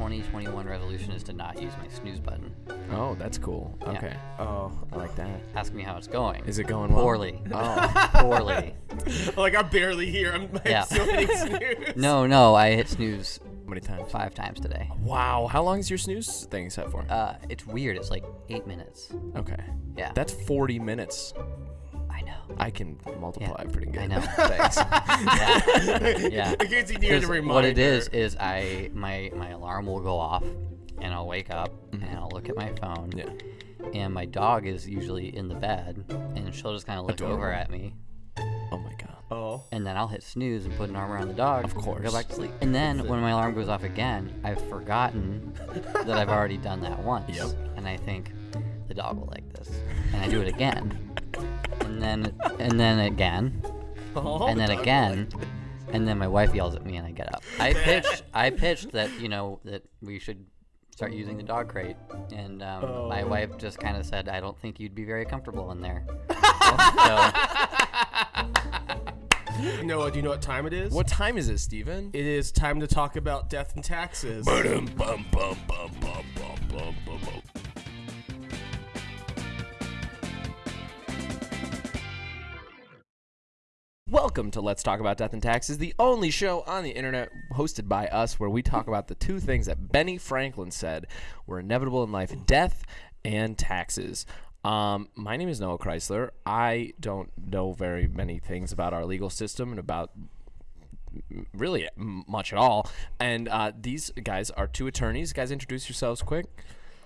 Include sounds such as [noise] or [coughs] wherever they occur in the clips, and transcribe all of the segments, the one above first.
2021 resolution is to not use my snooze button. Oh, that's cool. Yeah. Okay. Oh, I like that. Ask me how it's going. Is it going well? poorly? Oh, [laughs] poorly. [laughs] like I'm barely here. I'm, I'm Yeah. still [laughs] hitting snooze. No, no, I hit snooze how many times? five times today. Wow. How long is your snooze thing set for? Uh, it's weird. It's like eight minutes. Okay. Yeah. That's 40 minutes. I can multiply pretty good. I know. [laughs] Thanks. Yeah. yeah. In case you needed 'Cause a reminder. what it is is I my my alarm will go off, and I'll wake up and mm-hmm. I'll look at my phone. Yeah. And my dog is usually in the bed, and she'll just kind of look over at me, Oh my god. Oh. and then I'll hit snooze and put an arm around the dog. Of course. Go back to sleep. And then when my alarm goes off again, I've forgotten that I've already done that once. Yep. And I think the dog will like this, and I do it again, [laughs] and then and then again, Oh, and then dog again, and then my wife yells at me and I get up. I pitched I pitched that you know that we should start using the dog crate, and um, my Oh. wife just kind of said, "I don't think you'd be very comfortable in there." so, [laughs] Noah, do you know what time it is? What time is it, Steven? It is time to talk about death and taxes. Welcome to Let's Talk About Death and Taxes, the only show on the internet hosted by us where we talk about the two things that Benny Franklin said were inevitable in life death and taxes. Um, my name is Noah Chrysler. I don't know very many things about our legal system and about really much at all. And uh, these guys are two attorneys. Guys, introduce yourselves quick.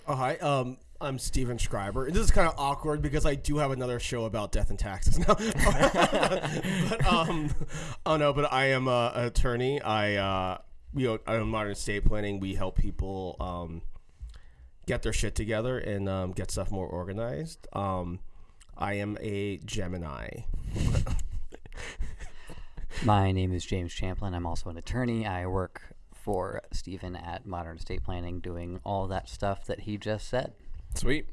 Oh, hi. Um, I'm Steven Schreiber. And this is kind of awkward because I do have another show about death and taxes now. [laughs] but, um, oh no, but I am a, an attorney. I, uh, you know, I'm modern estate planning. We help people, um, get their shit together and, um, get stuff more organized. Um, I am a Gemini. [laughs] my name is James Champlin. I'm also an attorney. I work for Stephen at Modern Estate Planning, doing all that stuff that he just said. Sweet.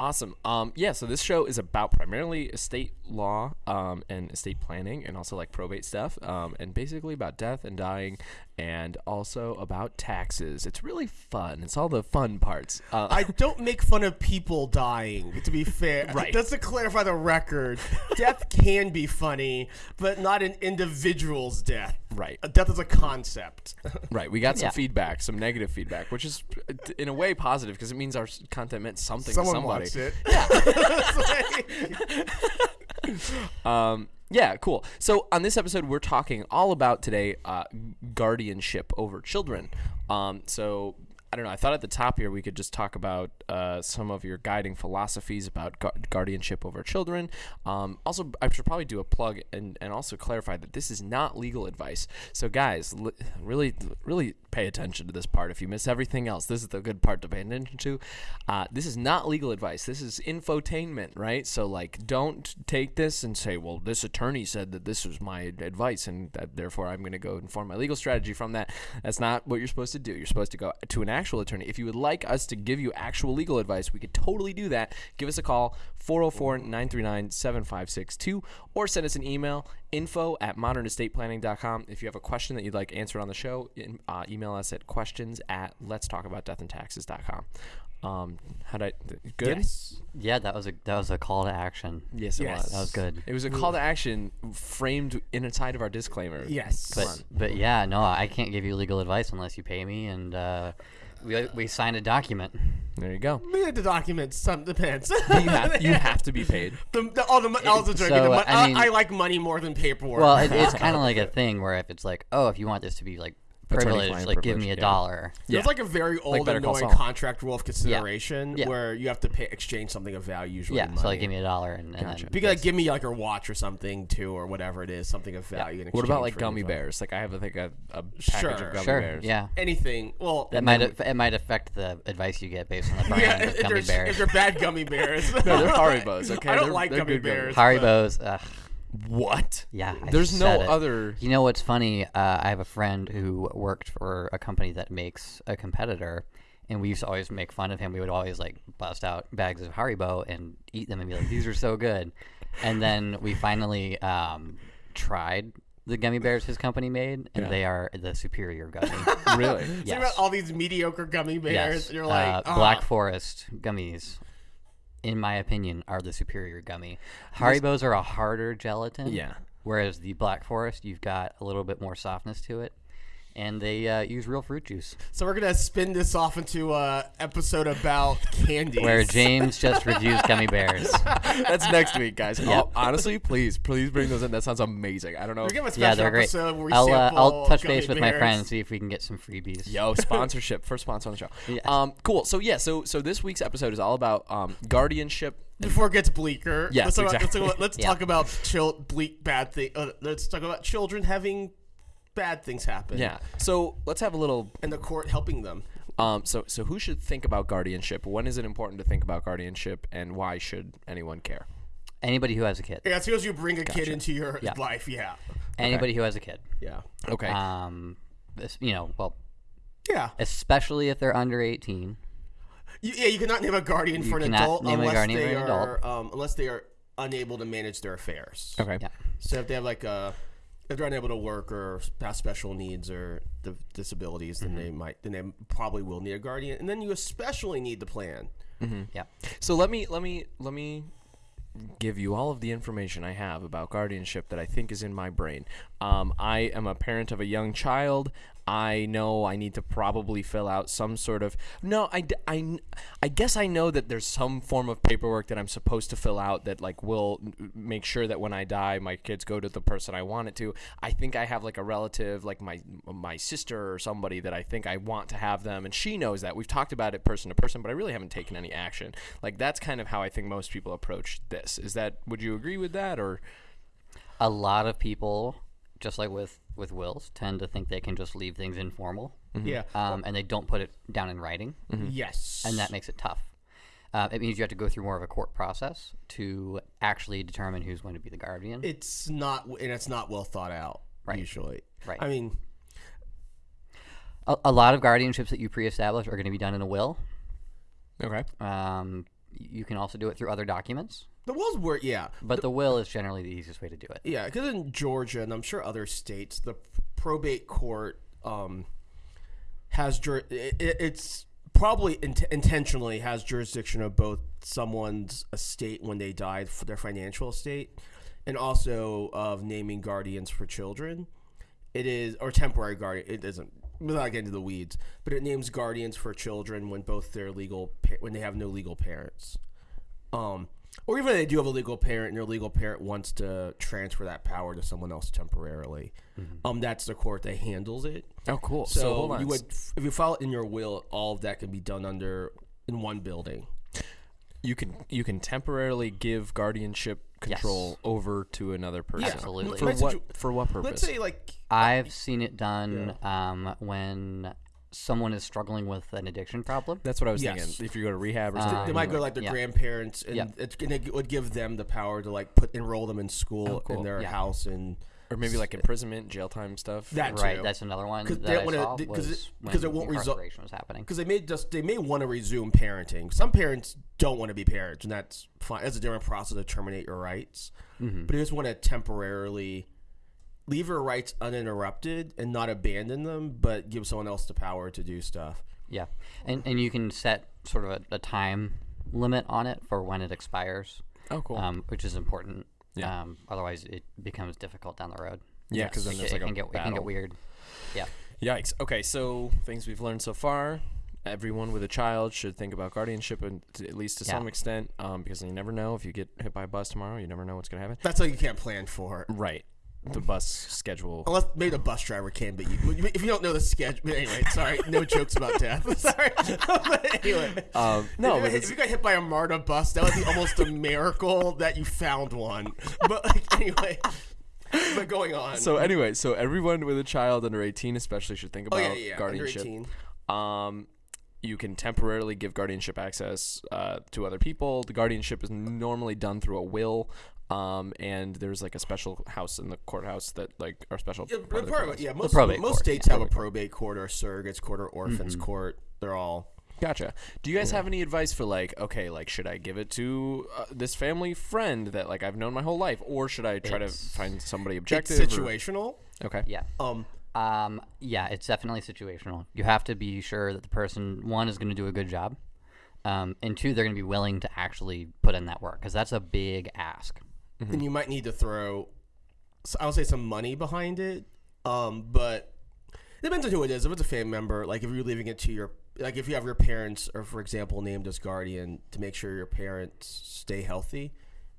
Awesome. Um, yeah, so this show is about primarily estate law um, and estate planning and also like probate stuff um, and basically about death and dying and also about taxes. It's really fun. It's all the fun parts. Uh, [laughs] I don't make fun of people dying, to be fair. [laughs] Right. Just to clarify the record, death can be funny, but not an individual's death. right. A death is a concept. [laughs] Right. We got some Yeah. feedback, some negative feedback, which is uh, in a way positive because it means our content meant something Someone to somebody. It. [laughs] [laughs] Um, yeah, cool. So on this episode, we're talking all about today uh, guardianship over children. Um, so I don't know. I thought at the top here we could just talk about uh, some of your guiding philosophies about gu- guardianship over children. Um, also, I should probably do a plug and, and also clarify that this is not legal advice. So guys, li- really, really pay attention to this part. If you miss everything else, this is the good part to pay attention to. Uh, this is not legal advice. This is infotainment, right? So like, don't take this and say, well, this attorney said that this was my advice, and that therefore I'm going to go inform my legal strategy from that. That's not what you're supposed to do. You're supposed to go to an actual attorney. If you would like us to give you actual legal advice, we could totally do that. Give us a call, 404-939-7562, or send us an email, info at modernestateplanning.com. If you have a question that you'd like answered on the show, in, uh, email us at questions at let's talk about death and taxes.com. Um, how'd I, good? Yes. Yeah, that was a that was a call to action. Yes, it Yes. was. That was good. It was a call to action framed inside of our disclaimer. Yes. But but yeah, no, I can't give you legal advice unless you pay me, and uh, we we signed a document. There you go. We had to document some depends. [laughs] You have, you [laughs] have to be paid. the, the, all the, mo- I was. So, the, mo- I I, I like money more than paperwork. Well, it, it's [laughs] kind of like a thing where if it's like, oh, if you want this to be like privileged, Attorney-client like give me privilege, a yeah. dollar. There's like a very old Better Call annoying contract rule of consideration Yeah. where you have to pay exchange something of value usually. Yeah, money. so like give me a dollar and, and Gotcha. then You gotta give me like a watch or something too, or whatever it is, something of value. in What about like gummy bears? Like I have, I think, a, a package Sure. of gummy sure, bears. yeah. Anything. Well, That might aff- it might affect the advice you get based on the [laughs] brand yeah, of gummy bears. if they're bad gummy bears. [laughs] No, they're Haribos. [laughs] Okay, I don't They're- like gummy good gummy bears. Haribo's. Ugh, What? yeah. I There's no it. other. You know what's funny? Uh, I have a friend who worked for a company that makes a competitor, and we used to always make fun of him. We would always like bust out bags of Haribo and eat them and be like, "These are so good." And then we finally um, tried the gummy bears his company made, and Yeah. they are the superior gummy. [laughs] really? Think yes. about all these mediocre gummy bears. yes. and You're like, uh, "Ah." Black Forest gummies, in my opinion, are the superior gummy. Haribos are a harder gelatin. Yeah. Whereas the Black Forest, you've got a little bit more softness to it, and they uh, use real fruit juice. So we're gonna spin this off into a episode about [laughs] candy. Where James just reviews gummy bears. [laughs] That's next week, guys. Oh, honestly, please, please bring those in. That sounds amazing. I don't know. We're gonna have a Yeah, special they're great. where we I'll uh, I'll touch gummy base with my bears. friends see if we can get some freebies. Yo, [laughs] sponsorship, first sponsor on the show. Yes. Um, cool. So yeah, so so this week's episode is all about um, guardianship. Before it gets bleaker, Yes, let's talk about, let's, exactly. talk about, let's Yeah. talk about chil- bleak bad thing. Uh, let's talk about children having bad things happen. Yeah. So let's have a little. and the court helping them. Um, so so who should think about guardianship? When is it important to think about guardianship, and why should anyone care? Anybody who has a kid. Yeah, as soon as you bring a kid into your Yeah. life, yeah, Anybody who has a kid. yeah, Okay. Um, this, you know, well, yeah. especially if they're under 18. You, yeah, you cannot name a guardian for an adult name a unless guardian they for an are adult. um, unless they are unable to manage their affairs. okay. Yeah. So if they have like a if they're unable to work or have special needs or the disabilities, then they might then they probably will need a guardian, and then you especially need the plan. Yeah. So let me let me let me give you all of the information I have about guardianship that I think is in my brain. Um, I am a parent of a young child. I know I need to probably fill out some sort of no. I, I, I guess I know that there's some form of paperwork that I'm supposed to fill out that like will make sure that when I die, my kids go to the person I want it to. I think I have like a relative, like my my sister or somebody that I think I want to have them, and she knows that. We've talked about it person to person, but I really haven't taken any action. Like that's kind of how I think most people approach this. Is that would you agree with that or? A lot of people, just like with with wills, tend to think they can just leave things informal, Yeah. um, and they don't put it down in writing, Yes. and that makes it tough. Uh, it means you have to go through more of a court process to actually determine who's going to be the guardian. it's not and it's not well thought out Right. usually. Right. I mean, a, a lot of guardianships that you pre-establish are going to be done in a will. Okay. Um, you can also do it through other documents, the wills were yeah. but the will is generally the easiest way to do it. Yeah, because in Georgia and I'm sure other states, the probate court um, has jur- it, it- it's probably int- intentionally has jurisdiction of both someone's estate when they died for their financial estate, and also of naming guardians for children. It is or temporary guardian. It doesn't. Without getting into the weeds, but it names guardians for children when both their legal when they have no legal parents um, or even if they do have a legal parent and their legal parent wants to transfer that power to someone else temporarily, um, that's the court that handles it. Oh, cool. So, hold on. you would, if you file it in your will, all of that can be done under in one building. you can you can temporarily give guardianship control over to another person. Absolutely. For what for what purpose? Let's say like I've seen it done um, when someone is struggling with an addiction problem. That's what I was Yes. thinking. If you go to rehab or Um, something. they might go to, like their yeah. grandparents, and Yeah. it's gonna it would give them the power to like put enroll them in school Oh, cool. in their Yeah. house and or maybe like imprisonment, jail time stuff. That Right, too. that's another one 'Cause that they I wanna- saw th- 'cause it- when 'cause it won't result- incarceration was happening. because they may just they may want to resume parenting. Some parents don't want to be parents, and that's fine. That's a different process to terminate your rights. Mm-hmm. But you just want to temporarily leave your rights uninterrupted and not abandon them, but give someone else the power to do stuff. Yeah, and and you can set sort of a, a time limit on it for when it expires, Oh, cool. um, which is important. Yeah. Um, otherwise, it becomes difficult down the road. yeah, because then It, there's it like can a get it can get weird. Yeah. Yikes. Okay, so things we've learned so far. Everyone with a child should think about guardianship, and at least to Yeah. some extent, um, because you never know if you get hit by a bus tomorrow. You never know what's gonna happen. That's something you can't plan for. Right. The bus schedule. Unless maybe the bus driver can, but you, if you don't know the schedule, but anyway, sorry, no jokes about death. [laughs] sorry, [laughs] but anyway, Um, no, if, if you got hit by a MARTA bus, that would be almost a miracle that you found one. [laughs] But like, anyway, but going on. so anyway, so everyone with a child under 18 especially should think oh about yeah, yeah, guardianship. 18. Um, you can temporarily give guardianship access uh, to other people. The guardianship is normally done through a will. Um, and there's like a special house in the courthouse that like our special Yeah, part but of the part of courthouse. it- yeah, most, probate most court, states yeah. have a probate court or surrogates court or orphans court. They're all Gotcha. Do you guys have any advice for like, okay, like should I give it to uh, this family friend that like I've known my whole life, or should I try It's- to find somebody It's objective? or- situational. Okay. Yeah. Um, Um, yeah, it's definitely situational. You have to be sure that the person one is going to do a good job, um, and two they're going to be willing to actually put in that work because that's a big ask. And you might need to throw, I would say, some money behind it. Um, but it depends on who it is. If it's a family member, like if you're leaving it to your, like if you have your parents, or for example, named as guardian to make sure your parents stay healthy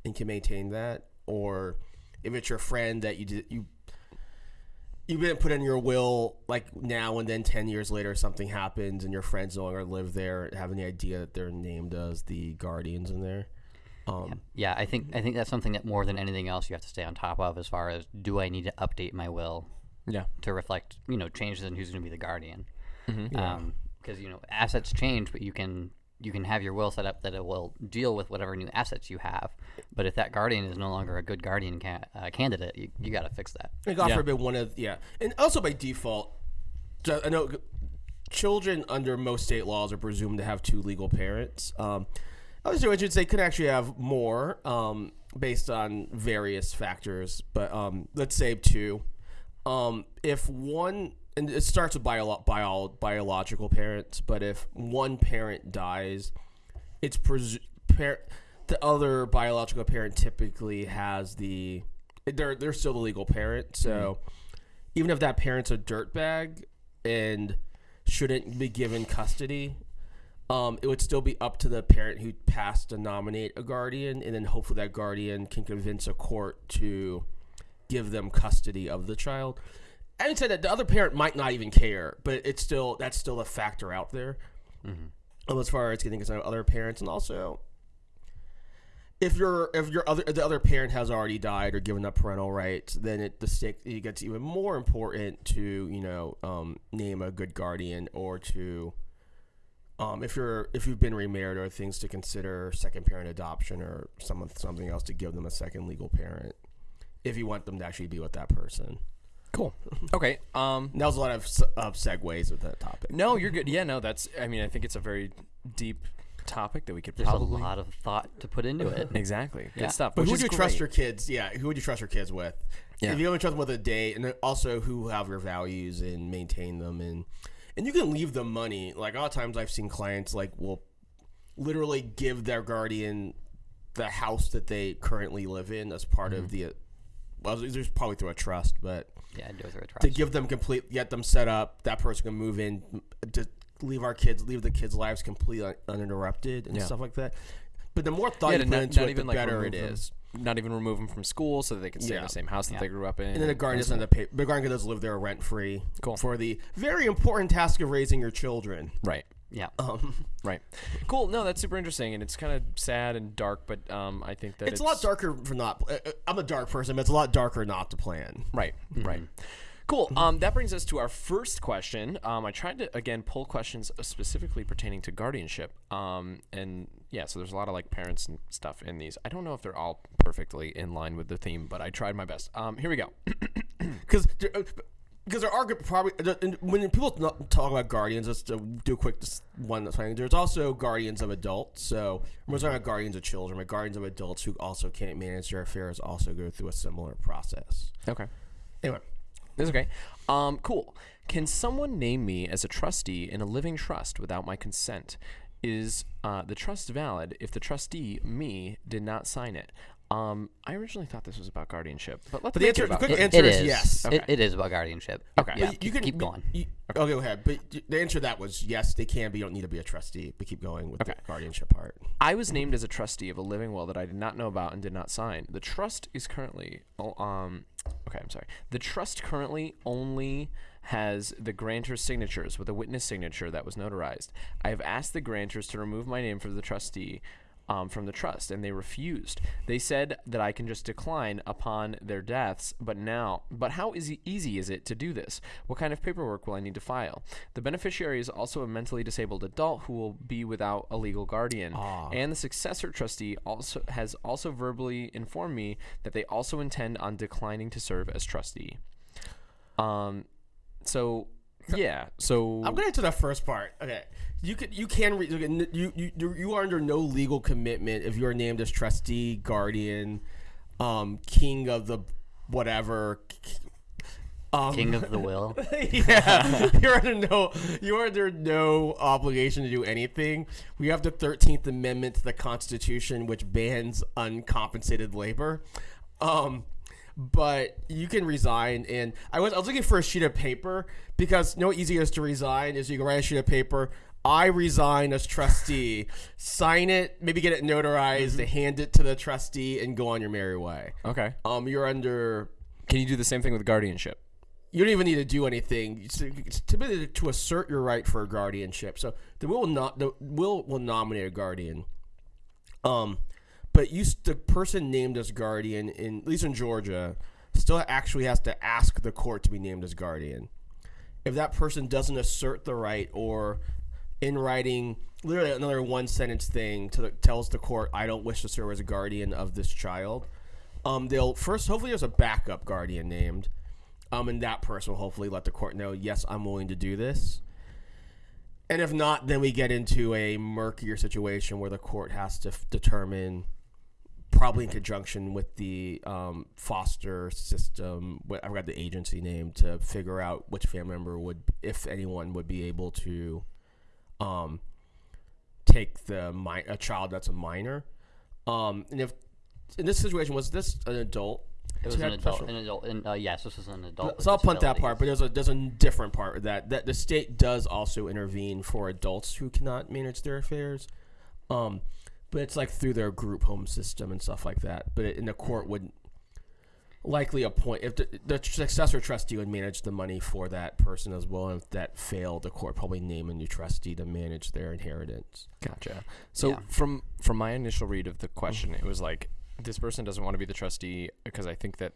and can maintain that, or if it's your friend that you did you. You didn't put in your will like now and then ten years later something happens and your friends no longer live there have any idea that they're named as the guardians in there. Um, Yeah, I think I think that's something that more than anything else you have to stay on top of as far as do I need to update my will Yeah. to reflect you know changes in who's going to be the guardian Mm-hmm. because you know assets change but you can you can have your will set up that it will deal with whatever new assets you have but if that guardian is no longer a good guardian ca- uh, candidate you, you got to fix that And God Yeah. forbid one of yeah, and also by default, I know children under most state laws are presumed to have two legal parents. Um, other situations they could actually have more um, based on various factors, but um, let's say two. Um, if one and it starts with bio, bio, biological parents, but if one parent dies, it's presu- par- the other biological parent typically has the they're they're still the legal parent. So even if that parent's a dirtbag and shouldn't be given custody, um, it would still be up to the parent who passed to nominate a guardian, and then hopefully that guardian can convince a court to give them custody of the child. Having said that, the other parent might not even care, but it's still that's still a factor out there. Um, as far as getting consent of other parents, and also if your if your other the other parent has already died or given up parental rights, then it the stick it gets even more important to you know um, name a good guardian or to um, if you're if you've been remarried or things to consider second parent adoption or some something else to give them a second legal parent if you want them to actually be with that person. Cool. [laughs] Okay. Um. That was a lot of, of segues with that topic. No, you're good. Yeah. No, that's. I mean, I think it's a very deep topic that we could there's probably. a lot of thought to put into it [laughs] Exactly. Good Yeah. stuff. But who would is you trust your kids? Yeah, who would you trust your kids with? Yeah. If you only trust them with a day, and then also who have your values and maintain them, and and you can leave the money. Like a lot of times, I've seen clients like will literally give their guardian the house that they currently live in as part of mm-hmm. the. Well, there's probably through a trust, but yeah do it through a trust to give them complete, get them set up. That person can move in to leave our kids, leave the kids' lives completely uninterrupted and Yeah. stuff like that. But the more thought Yeah, you put not, into not it, even the like better it is. Not even remove them from school so that they can stay in Yeah. the same house that Yeah. they grew up in. And then the guardian doesn't have to pay. The guardian does live there rent free. Cool. For the very important task of raising your children. Right. yeah Um, [laughs] Right. Cool. No, that's super interesting, and it's kind of sad and dark, but um, I think that it's, a lot darker for not. uh, uh, I'm a dark person, but it's a lot darker not to plan. Right. Right. Cool. Um, that brings us to our first question. Um, I tried to again pull questions uh, specifically pertaining to guardianship. Um, and yeah, so there's a lot of like parents and stuff in these. I don't know if they're all perfectly in line with the theme, but I tried my best. Um, here we go. [coughs] Because because there are good- probably when people talk about guardians, let's do do a quick one that's fine. There's also guardians of adults. So we're talking about guardians of children, but guardians of adults who also can't manage their affairs also go through a similar process. Okay. Anyway, That's okay. Um, cool. Can someone name me as a trustee in a living trust without my consent? Is uh, the trust valid if the trustee, me, did not sign it? Um, I originally thought this was about guardianship, but let's But the answer- about the quick It- answer it is is yes. It, it is about guardianship Okay. yeah But keep, keep going You, Okay, go ahead. But the answer to that was yes, they can, but you don't need to be a trustee. But keep going with Okay. the guardianship part. I was named as a trustee of a living will that I did not know about and did not sign. The trust is currently, oh, um, okay, I'm sorry. The trust currently only has the grantor's signatures with a witness signature that was notarized. I have asked the grantors to remove my name from the trustee. Um, from the trust, and they refused. They said that I can just decline upon their deaths, but now, but how easy, easy is it to do this? What kind of paperwork will I need to file? The beneficiary is also a mentally disabled adult who will be without a legal guardian, and the successor trustee also has also verbally informed me that they also intend on declining to serve as trustee. Um, so Yeah. So I'm gonna answer the first part. Okay, you could you can re- okay, you you you you are under no legal commitment if you are named as trustee, guardian, um, king of the whatever. Um, King of the will. [laughs] yeah, you're under no you're under no obligation to do anything. We have the Thirteenth Amendment to the Constitution, which bans uncompensated labor. Um, but you can resign, and I was I was looking for a sheet of paper because no easiest to resign is you can write a sheet of paper. I resign as trustee. [laughs] Sign it, maybe get it notarized, hand it to the trustee, and go on your merry way. okay. Um, you're under Can you do the same thing with guardianship? you don't even need to do anything. It's, it's typically to assert your right for a guardianship. So the will will not the will will nominate a guardian. Um, but you the person named as guardian in at least in Georgia still actually has to ask the court to be named as guardian. If that person doesn't assert the right or in writing, literally another one sentence thing to the, tells the court, "I don't wish to serve as a guardian of this child." Um, they'll first hopefully there's a backup guardian named, um, and that person will hopefully let the court know, "Yes, I'm willing to do this." And if not, then we get into a murkier situation where the court has to determine, probably in conjunction with the um, foster system, what I forgot the agency name, to figure out which family member would, if anyone, would be able to um, take the mi- a child that's a minor. Um, and if in this situation was this an adult? It was an adult. An adult. And, uh, yes, this was an adult. so I'll punt that part, but there's a there's a different part that that the state does also intervene for adults who cannot manage their affairs, um, but it's like through their group home system and stuff like that. But in the court would likely appoint if the, the successor trustee would manage the money for that person as well. And if that failed, the court probably name a new trustee to manage their inheritance. Gotcha. So Yeah. from from my initial read of the question, it was like this person doesn't want to be the trustee because I think that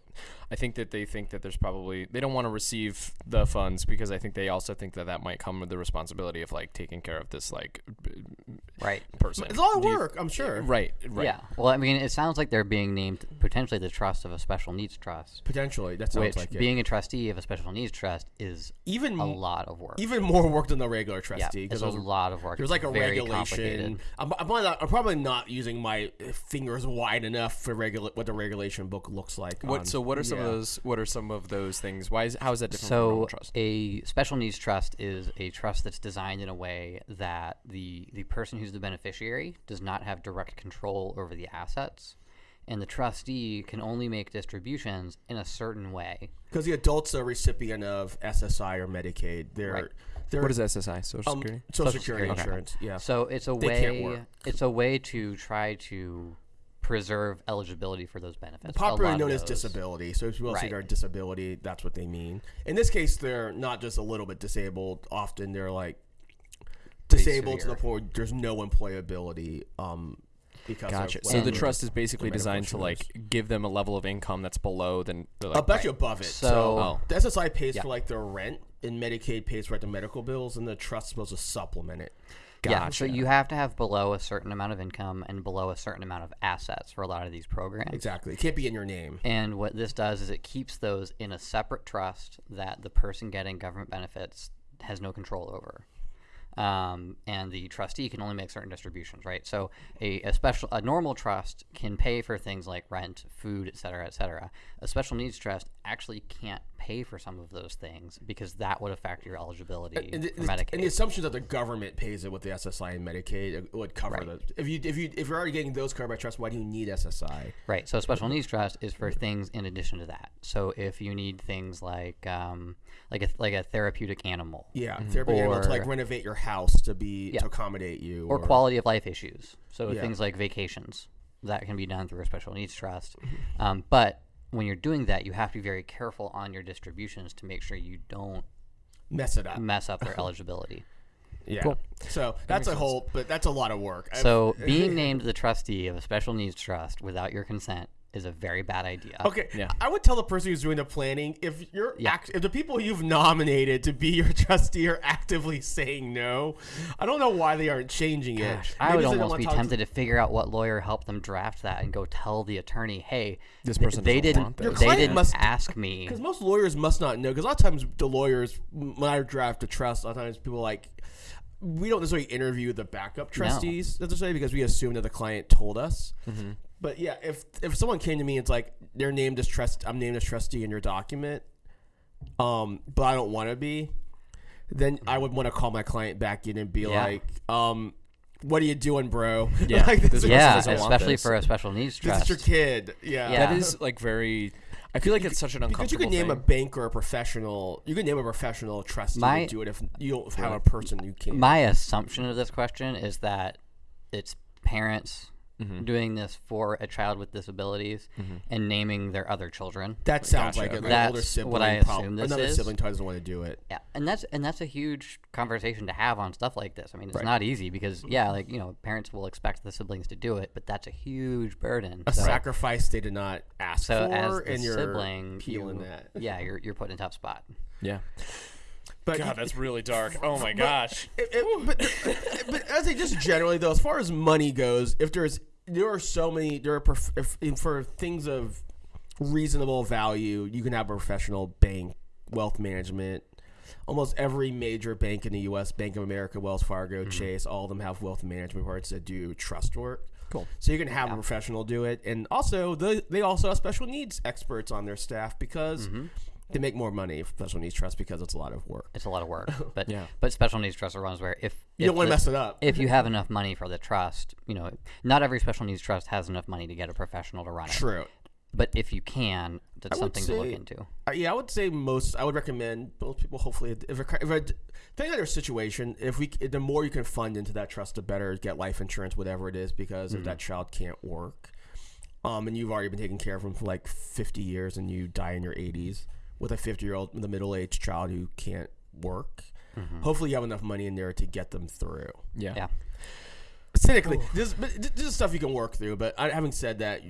I think that they think that there's probably they don't want to receive the funds because I think they also think that that might come with the responsibility of like taking care of this like right. person. It's a lot of Do you- work, I'm sure. Right. Right. Yeah. Well, I mean, it sounds like they're being named potentially the trust of a special needs trust, Potentially, that sounds which like it. being a trustee of a special needs trust is even a lot of work. even more work than the regular yeah, trustee it's a lot of work. There's It's like a very regulation. complicated. I'm, I'm, not, I'm probably not using my fingers wide enough for regula- what the regulation book looks like. What? on- So what are some of those? What are some of those things? Why is how is that different from a So trust? a special needs trust is a trust that's designed in a way that the the person who's the beneficiary does not have direct control over the assets, and the trustee can only make distributions in a certain way. Because the adult's a recipient of SSI or Medicaid. They're Right. they're What is SSI? Social um, Security. Social, Social Security Security. insurance. Yeah. So it's a They can't way work. it's a way to try to preserve eligibility for those benefits. A Popularly known as disability. So if you will say Right. they're disability, that's what they mean. In this case, they're not just a little bit disabled. Often they're like disabled to the point there's no employability. Um, because Gotcha. So the trust is basically designed to like give them a level of income that's below than like, I'll bet you above it. So, So- Oh. the SSI pays Yeah. for like their rent, and Medicaid pays for like the medical bills, and the trust's supposed to supplement it. Yeah, so you have to have below a certain amount of income and below a certain amount of assets for a lot of these programs. Exactly. It can't be in your name. And what this does is it keeps those in a separate trust that the person getting government benefits has no control over. Um, and the trustee can only make certain distributions, right? So a, a special, a normal trust can pay for things like rent, food, et cetera, et cetera. A special needs trust actually can't pay for some of those things because that would affect your eligibility And the, for Medicaid. and the assumption that the government pays it with the SSI and Medicaid would cover Right. the. If you if you if you're already getting those covered by trust, why do you need SSI? Right. So a special needs trust is for things in addition to that. So if you need things like um, like a like a therapeutic animal Yeah, therapy animal to like renovate your house to be Yeah. to accommodate you, or quality of life issues. So Yeah. things like vacations that can be done through a special needs trust. Mm-hmm. Um, but when you're doing that, you have to be very careful on your distributions to make sure you don't mess it up. mess up their [laughs] eligibility. Yeah. Cool. So that's a whole, but that's a lot of work. So being [laughs] named the trustee of a special needs trust without your consent is a very bad idea. Okay, Yeah. I would tell the person who's doing the planning if you're Yeah. act- if the people you've nominated to be your [laughs] trustee are actively saying no, I don't know why they aren't changing it. I would almost be talk to- tempted to figure out what lawyer helped them draft that and go tell the attorney, "Hey, This th- person they didn't want this." they didn't must- ask me." [laughs] Because most lawyers must not know. Because a lot of times the lawyers, when I draft a trust, a lot of times people like we don't necessarily interview the backup trustees necessarily because we assume that the client told us. Mm-hmm. But yeah, if if someone came to me, and it's like they're named as trust. I'm named as trustee in your document, um, but I don't want to be. Then I would want to call my client back in and be Yeah. like, um, "What are you doing, bro? [laughs] Yeah, like, this this, person yeah, especially for a special needs trust. this is your kid. Yeah, Yeah. That is like very. I feel like it's such an Because uncomfortable you could name a thing. bank or a professional. You could name a professional trustee My- to do it if you don't have a person you can't. My assumption of this question is that it's parents Mm-hmm. doing this for a child with disabilities and naming their other children. that sounds Gotcha, like it. okay. An older That's sibling what I prob- assume this Another is. sibling probably doesn't want to do it. Yeah, and that's and that's a huge conversation to have on stuff like this. I mean, it's not easy because yeah, like you know, parents will expect the siblings to do it, but that's a huge burden. A So, sacrifice they did not ask so for, as the and you're sibling, peeling you- that. yeah, you're you're put in a tough spot. Yeah. But God, that's really dark. [laughs] Oh my gosh. It- it- but, [laughs] but I say just generally though, as far as money goes, if there's there are so many there are if, for things of reasonable value, you can have a professional bank, wealth management. Almost every major bank in the U.S., Bank of America, Wells Fargo, mm-hmm. Chase, all of them have wealth management parts that do trust work. Cool. So you can have a professional do it, and also the, they also have special needs experts on their staff because mm-hmm. They make more money if special needs trust because it's a lot of work. It's a lot of work, [laughs] but Yeah. but special needs trusts are ones where if You if don't want to mess it up. If you have enough money for the trust, you know, not every special needs trust has enough money to get a professional to run it. True. But if you can, that's something to look into. Uh, yeah, I would say most. I would recommend most people. Hopefully, if if a, depending on their situation, if we the more you can fund into that trust, the better. Get life insurance, whatever it is, because if that child can't work, um, and you've already been taking care of them for like fifty years, and you die in your eighties with a fifty year old, with a middle aged child who can't work. Hopefully, you have enough money in there to get them through. Yeah. Yeah. Cynically, this, this is stuff you can work through. But having said that,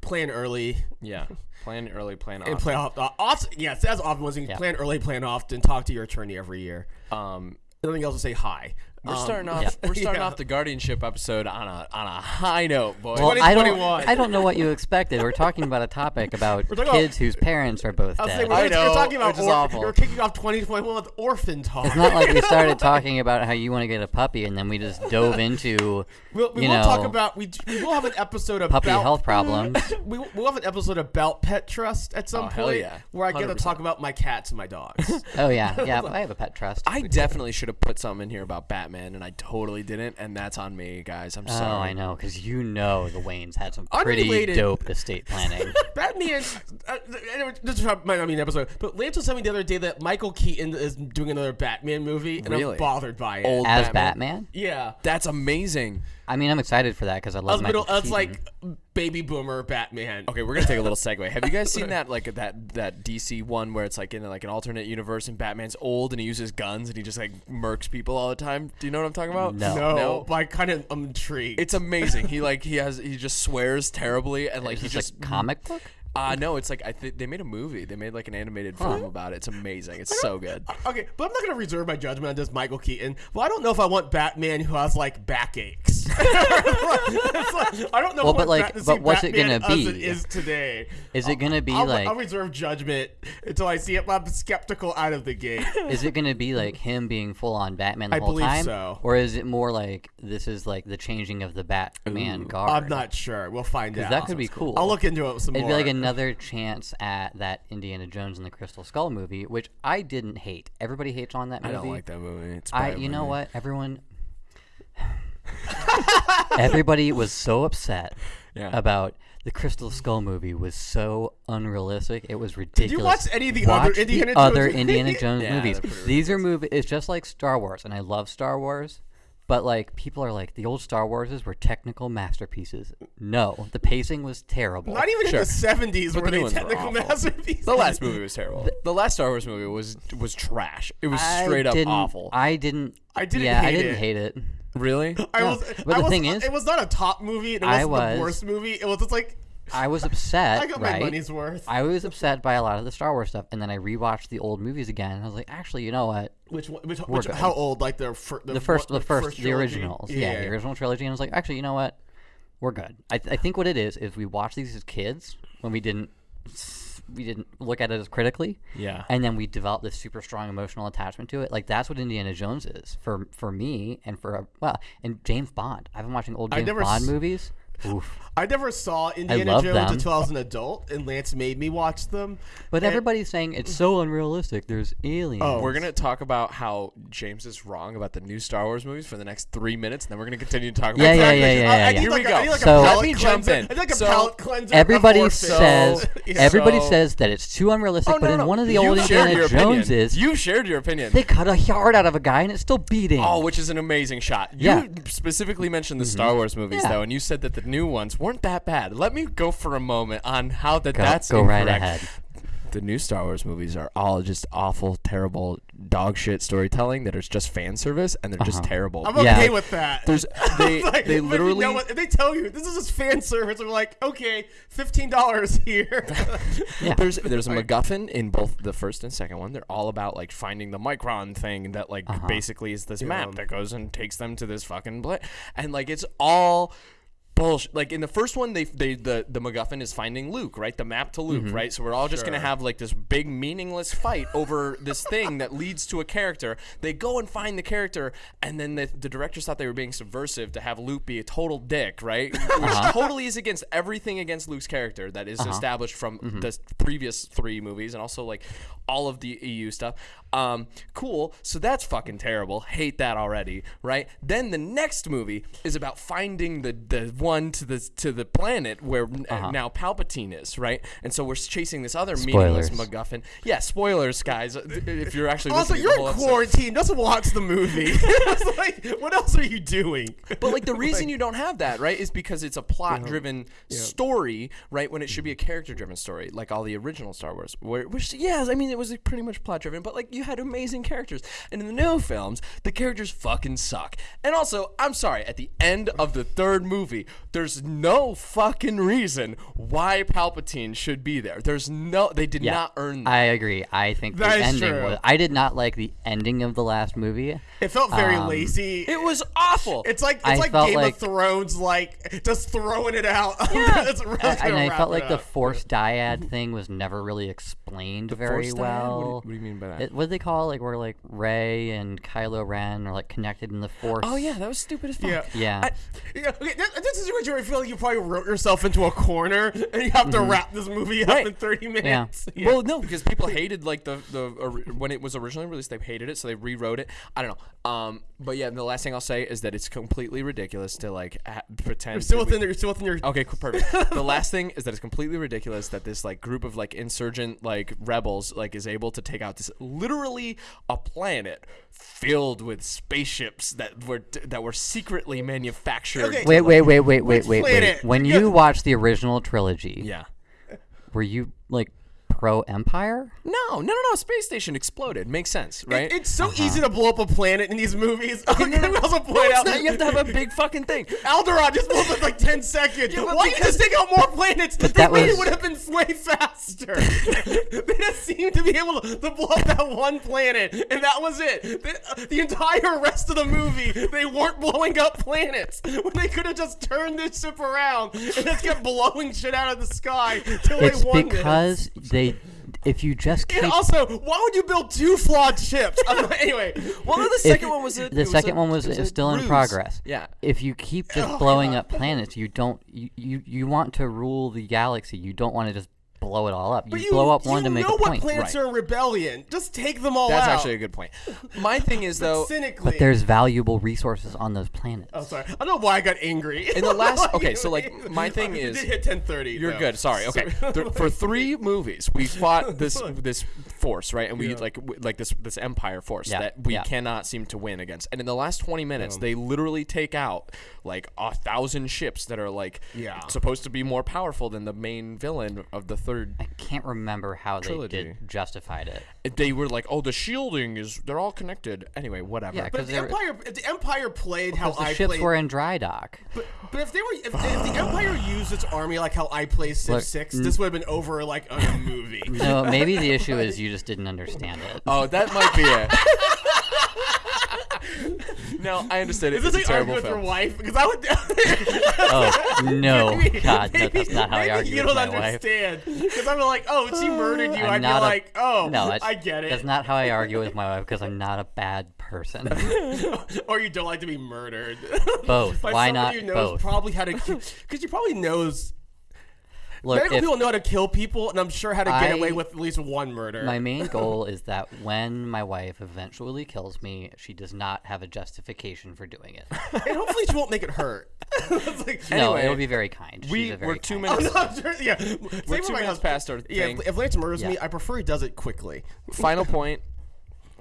plan early Yeah. Plan early, plan and often. plan off. Uh, often, yes, that's often ones you can Yeah. plan early, plan often. Talk to your attorney every year. Um, Nothing else to say hi. We're Um, starting off. yeah. We're starting Yeah. off the guardianship episode on a on a high note, boys. Well, I don't, I don't know what you expected. We're talking about a topic [laughs] about kids about- whose parents are both I was dead. saying, we're, I we're talking about which is or- awful. We're kicking off 2021 with orphan talk. It's not like we started [laughs] talking about how you want to get a puppy and then we just dove into We'll, we you will know, talk about we, we will have an episode about puppy health problems. [laughs] We will we'll have an episode about pet trust at some Oh, hell point yeah. where I get to 100%. talk about my cats and my dogs. Oh yeah, yeah. I have a pet trust. I definitely should have put something in here about Batman, and I totally didn't, and that's on me, guys. I'm Oh, sorry. I know, because you know the Waynes had some pretty Unrelated. dope estate planning. [laughs] Batman. Uh, anyway, this might not be an episode, but Lance was telling me the other day that Michael Keaton is doing another Batman movie, and Really? I'm bothered by it. Old As Batman. Batman, Yeah. That's amazing. I mean, I'm excited for that because I I love was Michael middle. That's Keaton. like baby boomer Batman. Okay, we're gonna take a little segue. Have you guys seen [laughs] that like that that DC one where it's like in like an alternate universe and Batman's old and he uses guns and he just like murks people all the time? Do you know what I'm talking about? No. No, No. but I kind of I'm intrigued. It's amazing. He like he has he just swears terribly and like Is he this just a comic book? Uh no, it's like I think they made a movie. They made like an animated film about it. It's amazing. It's so good. okay, but I'm not gonna reserve my judgment on this Michael Keaton. Well, I don't know if I want Batman who has like backaches. [laughs] Like- I don't know. Well, but, like, but see what's it gonna be? Is today? Is it gonna be I'll, like? I'll reserve judgment until I see it. I'm skeptical out of the gate. [laughs] Is it gonna be like him being full on Batman the I whole believe time, so. or is it more like this is like the changing of the Batman guard? I'm not sure. We'll find out. that could be cool. I'll look into it some It'd more. be like another chance at that Indiana Jones and the Crystal Skull movie, which I didn't hate. Everybody hates on that movie. I movie. don't like that movie. It's I, you know what? Everyone, [laughs] everybody was so upset Yeah. about the Crystal Skull movie. Was so unrealistic. It was ridiculous. Did you watch any of the Watch other Indiana the other Jones? Indiana Jones [laughs] movies? they're These are movies. It's just like Star Wars, and I love Star Wars. But like people are like the old Star Warses were technical masterpieces. No, the pacing was terrible. Not even Sure. in the 70s were the they ones were technical masterpieces. The last movie was terrible. [laughs] The last Star Wars movie was was trash. It was I straight up awful. I didn't. I didn't Yeah, I hate didn't it. hate it. really? I No, was, but I the was, thing is- it was not a top movie. And it wasn't was- the worst movie. It was just like I was upset. [laughs] I got my money's worth. I was upset by a lot of the Star Wars stuff, and then I rewatched the old movies again, and I was like, actually, you know what? Which one? Which, which how old? Like the fir- The first, what- the first, the originals, yeah, the original trilogy, and I was like, actually, you know what? We're good. I, th- I think what it is is we watched these as kids when we didn't we didn't look at it as critically, Yeah. and then we developed this super strong emotional attachment to it. Like that's what Indiana Jones is for for me and for well, and James Bond. I've been watching old James Bond s- movies. [laughs] Oof. I never saw Indiana Jones them. until I was an adult, and Lance made me watch them. But And- everybody's saying it's so unrealistic. There's aliens. Oh. We're gonna talk about how James is wrong about the new Star Wars movies for the next three minutes, and then we're gonna continue to talk about. Yeah, yeah, Exactly. yeah, I- yeah, I yeah, yeah. Here like we a- go. I need like a So- palate Let me jump in. I need like a So- palate cleanser. Everybody says. [laughs] Yeah. everybody So- says that it's too unrealistic, Oh, but no, in no. one of the you old Indiana your Joneses, you shared your opinion. they cut a heart out of a guy and it's still beating. Oh, which is an amazing shot. You Yeah. specifically mentioned the mm-hmm. Star Wars movies Yeah. though, and you said that the new ones weren't that bad. Let me go for a moment on how that go, that's go right incorrect. ahead. The new Star Wars movies are all just awful, terrible, dog shit storytelling that is just fan service, and they're just Uh-huh. terrible. I'm Yeah. okay with that. There's [laughs] they Like, they literally You know what? They tell you this is just fan service, I'm like, okay, fifteen dollars here. [laughs] Yeah. There's there's a MacGuffin in both the first and second one. They're all about like finding the micron thing that like Uh-huh. basically is this map that goes and takes them to this fucking bla- and like it's all bullshit. Like in the first one, they they the the MacGuffin is finding Luke, right? The map to Luke, Mm-hmm. right? So we're all just gonna have like this big meaningless fight over this thing that leads to a character. They go and find the character, and then the, the directors thought they were being subversive to have Luke be a total dick, right? [laughs] Which Uh-huh. totally is against everything against Luke's character that is established from Mm-hmm. the previous three movies and also like all of the EU stuff. Um, cool. So that's fucking terrible. Hate that already, right? Then the next movie is about finding the the one to the to the planet where Uh-huh. now Palpatine is, right? And so we're chasing this other meaningless Spoilers. MacGuffin. Yeah, spoilers, guys. If you're actually also, you're in whole episode. quarantine. Just watch the movie. [laughs] [laughs] Like, what else are you doing? But like the [laughs] reason you don't have that, right, is because it's a plot-driven story, right? When it should be a character-driven story, like all the original Star Wars. Where, which, yes, I mean it was pretty much plot-driven, but like you had amazing characters. And in the new films, the characters fucking suck. And also, I'm sorry, at the end of the third movie, there's no fucking reason why Palpatine should be there. There's no, they did Yeah, not earn that. I agree. I think That the is ending true. was. I did not like the ending of the last movie. It felt very Um, lazy. it was awful. It's like it's I like Game like- of Thrones, like just throwing it out. [laughs] Yeah. It's really and gonna I felt it like the. Force dyad thing was never really explained very Force dyad? What do you- well. what do you mean by that? It, what do they call it? Like where like Rey and Kylo Ren are like connected in the Force. oh yeah, that was stupid as fuck. Yeah. Yeah. I- Yeah, okay, that, this is where you feel like you probably wrote yourself into a corner and you have to wrap this movie up Right. in 30 minutes. [laughs] Yeah. Well, no, because people hated like the the ori- when it was originally released, they hated it, so they rewrote it. I don't know. Um, but yeah, the last thing I'll say is that it's completely ridiculous to like ha- pretend. you're still that we- within you're still within your Okay, perfect. [laughs] the last thing is that it's completely ridiculous that this like group of like insurgent like rebels like is able to take out this literally a planet filled with spaceships that were that were secretly manufactured. Okay. Wait, wait, wait, wait, wait, Which wait, wait. When you watched the original trilogy, Yeah. were you like pro Empire? No, no, no, no. Space station exploded. Makes sense, right? It's so uh-huh. easy to blow up a planet in these movies. Okay, can we also No, point it's out not. You have to have a [laughs] big fucking thing. Alderaan just blew up in like 10 seconds. but Why didn't you just take out more planets? That that maybe was- would have been way faster. [laughs] they just seemed to be able to, to blow up that one planet, and that was it. The, uh, the entire rest of the movie, they weren't blowing up planets when they could have just turned this ship around and just kept blowing shit out of the sky till It's they won this. because they. If you just keep And also, why would you build two flawed ships? [laughs] Anyway, Well, no, the if- second one was a, the it was second a- one was, was still in progress. Yeah. If you keep just oh, blowing up planets, you don't you, you you want to rule the galaxy. You don't want to just blow it all up. You, but you, blow up you one to make it. You know what point. planets Right. are in rebellion. Just take them all That's out. actually a good point. My thing is [laughs] though, cynically. But there's valuable resources on those planets. Oh, sorry. I don't know why I got angry. In the [laughs] last- okay, so, like, my thing [laughs] It is- did hit 10:30. You're though. good. Sorry. Okay. Th- for three movies, we fought this this force, right? And we Yeah. like like this this empire force Yeah, that we yeah. cannot seem to win against. And in the last 20 minutes, they literally take out like a thousand ships that are like Yeah. supposed to be more powerful than the main villain of the third. I can't remember how they did justified it. They were like, "Oh, the shielding is they're all connected." Anyway, whatever. Yeah, But the Empire, if the Empire played how the I ships played, were in dry dock. but, but if they were, if, if the Empire used its army like how I play Civ Look, Six, mm. this would have been over like a movie. No, maybe the [laughs] issue is you just didn't understand it. Oh, that might be it. [laughs] [laughs] no, I understand it. Is this it's a terrible with your wife? Because I would. Oh [laughs] no, Maybe- God, no, that's not how I argue You with don't my wife. understand. Because I'm like, oh, she murdered you. I'm I'd be a- like, oh, no, that's, I get it. That's not how I argue with my wife because I'm not a bad person. [laughs] or you don't like to be murdered. Both. Why not knows both? probably how to, because you probably knows. Look, medical if people know how to kill people, and I'm sure how to get I- away with at least one murder. my main [laughs] goal is that when my wife eventually kills me, she does not have a justification for doing it. [laughs] and hopefully she won't make it hurt. [laughs] Like- no, Anyway, it'll be very kind. We She's a very we're two kind Oh, no, sure- yeah. Same We're with two my minutes husband. past our Yeah, thing. if, if Lance murders Yeah. me, I prefer he does it quickly. Final point.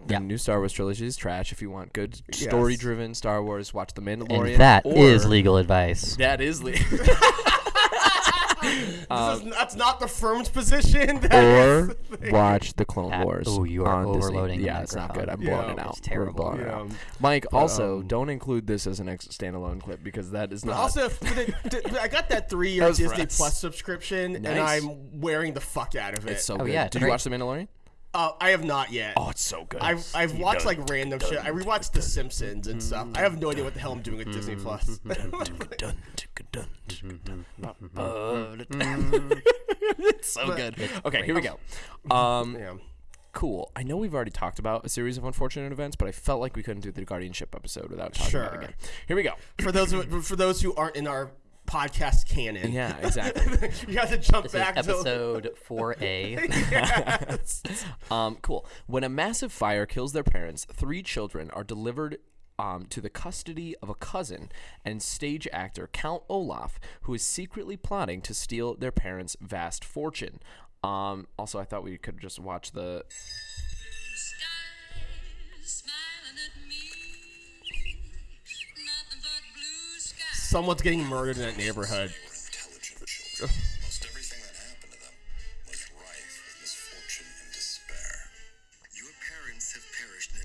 The Yeah. new Star Wars trilogy is trash. If you want good story-driven Star Wars, watch The Mandalorian. And that is or- legal advice. That is le- This is, that's not the firm's position. [laughs] That or the watch the Clone Pat, Wars. Oh, you are on Disney. overloading Yeah, it's not good. I'm microphone. blowing it out. It's terrible. We're blowing it Yeah. out. Mike, also um, don't include this as an ex- standalone clip because that is not. also, [laughs] the, the- I got that three-year That was for Disney. Plus subscription, and I'm wearing the fuck out of it. it's so Oh, good. yeah, it's Did you watch The Mandalorian? Uh, I have not yet. Oh, it's so good. I've, I've watched like random shit. I rewatched The Simpsons and stuff. I have no idea what the hell I'm doing with Disney Plus. it's so good. Okay, here we go. Um, yeah. cool. I know we've already talked about a series of unfortunate events, but I felt like we couldn't do the guardianship episode without talking about Sure. it again. Here we go. For those who, for those who aren't in our podcast canon, Yeah, [laughs] exactly. you have to jump This is back to episode [laughs] 4A. Yes. [laughs] Um, cool. When a massive fire kills their parents, three children are delivered um, to the custody of a cousin and stage actor Count Olaf, who is secretly plotting to steal their parents' vast fortune. Um, also, I thought we could just watch the.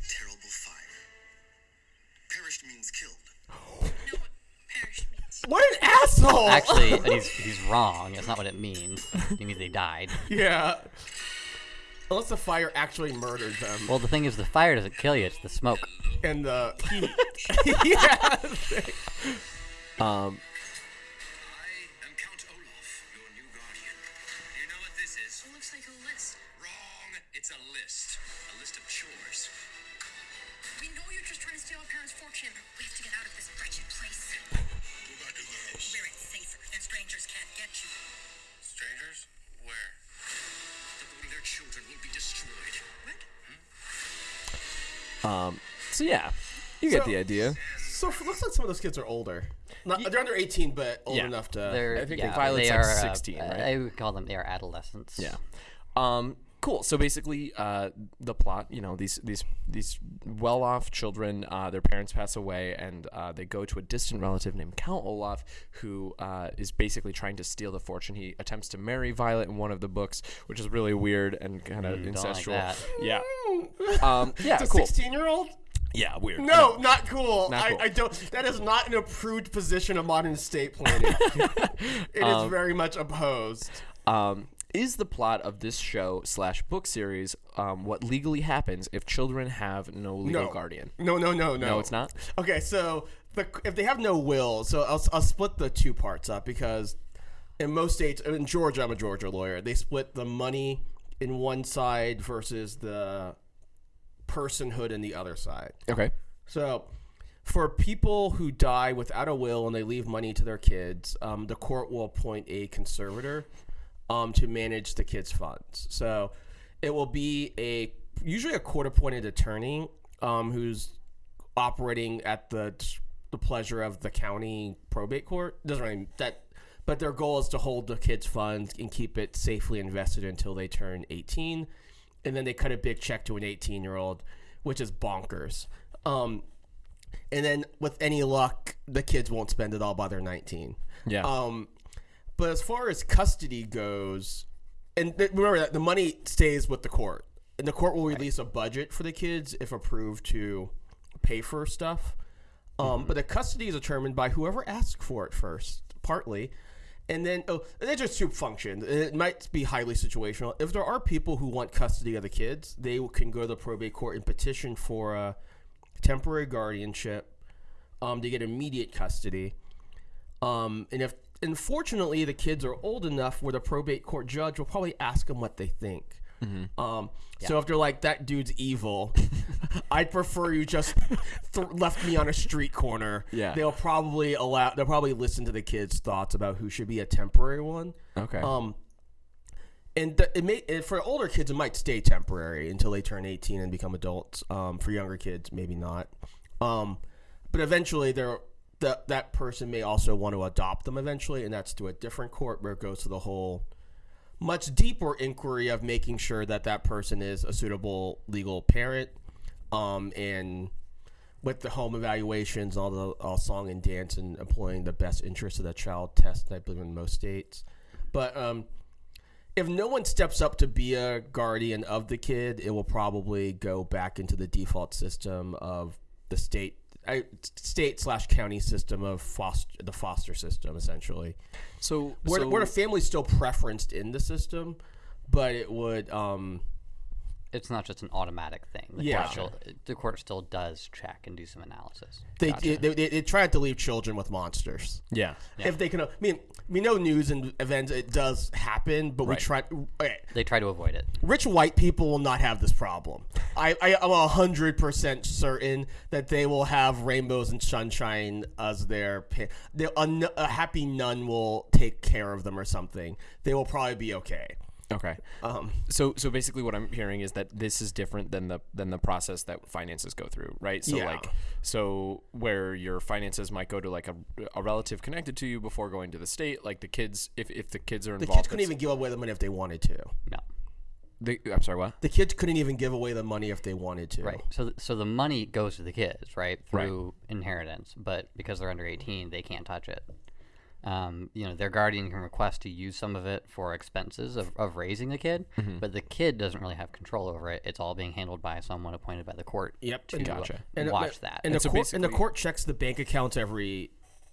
Terrible fire. Perished in killed. know what perished means. What an asshole! Actually, [laughs] he's, he's wrong. That's not what it means. It means they died. yeah. Unless the fire actually murdered them, Well, the thing is, the fire doesn't kill you, it's the smoke. and the heat. [laughs] [laughs] yeah. Um, I am Count Olaf, your new guardian. Do you know what this is? It looks like a list. Wrong. It's a list. A list of chores. We know you're just trying to steal our parents' fortune. We have to get out of this wretched place. Go back in the house. Where it's safer and strangers can't get you. Strangers? Where? The, their children will be destroyed. What? Um. so yeah, you get So- the idea. So it looks like some of those kids are older. Not, they're under 18, but old Yeah. enough to. They're, I think yeah, Violet's they like are, uh, 16, right? I would call them, they are adolescents. Yeah. Um, cool. So basically, uh, the plot, you know, these these these well-off children, uh, their parents pass away, and uh, they go to a distant relative named Count Olaf, who uh, is basically trying to steal the fortune. He attempts to marry Violet in one of the books, which is really weird and kind of Mm, don't like incestual. that. Yeah. [laughs] Um, yeah. It's a Cool. 16 year old? Yeah. Weird. No, not cool. Not I, cool. I don't. That is not an approved position of modern estate planning. [laughs] It is Um, very much opposed. Um, is the plot of this show slash book series um, what legally happens if children have no legal No. guardian? No, no, no, no. No, it's not. Okay, so the, if they have no will, so I'll, I'll split the two parts up because in most states, in Georgia, I'm a Georgia lawyer, they split the money in one side versus the personhood in the other side. Okay. So, for people who die without a will and they leave money to their kids, um, the court will appoint a conservator um, to manage the kids' funds. So, it will be a usually a court-appointed attorney um, who's operating at the the pleasure of the county probate court. Doesn't really that, but their goal is to hold the kids' funds and keep it safely invested until they turn 18 and then they cut a big check to an 18 year old, which is bonkers. Um, and then with any luck, the kids won't spend it all by they're 19. Yeah. Um, but as far as custody goes, and th- remember that the money stays with the court, and the court will release a budget for the kids if approved to pay for stuff. Um, But the custody is determined by whoever asks for it first, partly. And then, oh, it's just two functions. It might be highly situational. If there are people who want custody of the kids, they can go to the probate court and petition for a temporary guardianship um, to get immediate custody. Um, and if unfortunately the kids are old enough where the probate court judge will probably ask them what they think. Um, So if they're like that dude's evil, [laughs] I'd prefer you just th- left me on a street corner. Yeah. they'll probably allow. They'll probably listen to the kids' thoughts about who should be a temporary one. Okay. Um, and th- it may and for older kids it might stay temporary until they turn 18 and become adults. Um, for younger kids, maybe not. Um, but eventually, they're that that person may also want to adopt them eventually, and that's to a different court where it goes to the whole much deeper inquiry of making sure that that person is a suitable legal parent, um, and with the home evaluations, all the all song and dance, and employing the best interest of the child test, I believe in most states. But um, if no one steps up to be a guardian of the kid, it will probably go back into the default system of the state, state slash county system of foster the foster system, essentially. so, Where, so where the family's still preferenced in the system, but it would um, It's not just an automatic thing. The Yeah. court still, the court still does check and do some analysis. they, they, they they tried to leave children with monsters. yeah. If they can, I mean, we know news and events it does happen, but we try. Okay, They try to avoid it. rich white people will not have this problem. I, I am hundred percent certain that they will have rainbows and sunshine as their. Pa- they, a, n- a happy nun will take care of them or something. They will probably be okay. Okay. Um, So so basically what I'm hearing is that this is different than the than the process that finances go through, right? So Yeah. like so where your finances might go to like a, a relative connected to you before going to the state, like the kids if, if the kids are involved, the kids couldn't even give away the money if they wanted to. No. the, I'm sorry, what? The kids couldn't even give away the money if they wanted to. Right. So, th- so the money goes to the kids, right, Right. through inheritance. But because they're under 18, they can't touch it. Um, you know, their guardian can request to use some of it for expenses of, of raising the kid, Mm-hmm. but the kid doesn't really have control over it. It's all being handled by someone appointed by the court. Yep. To And- Gotcha. Watch the, that. And, And the so court and the court checks the bank accounts every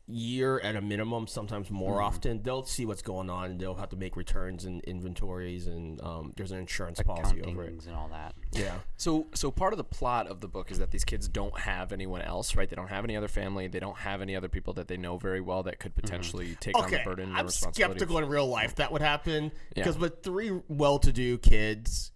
year at a minimum, sometimes more often. They'll see what's going on and they'll have to make returns and inventories and um, there's an insurance policy over it. And all that. Yeah. So so part of the plot of the book is that these kids don't have anyone else, right? They don't have any other family, they don't have any other people that they know very well that could potentially take on the burden and I'm responsibility. skeptical in real life that would happen Yeah. because with three well-to-do kids,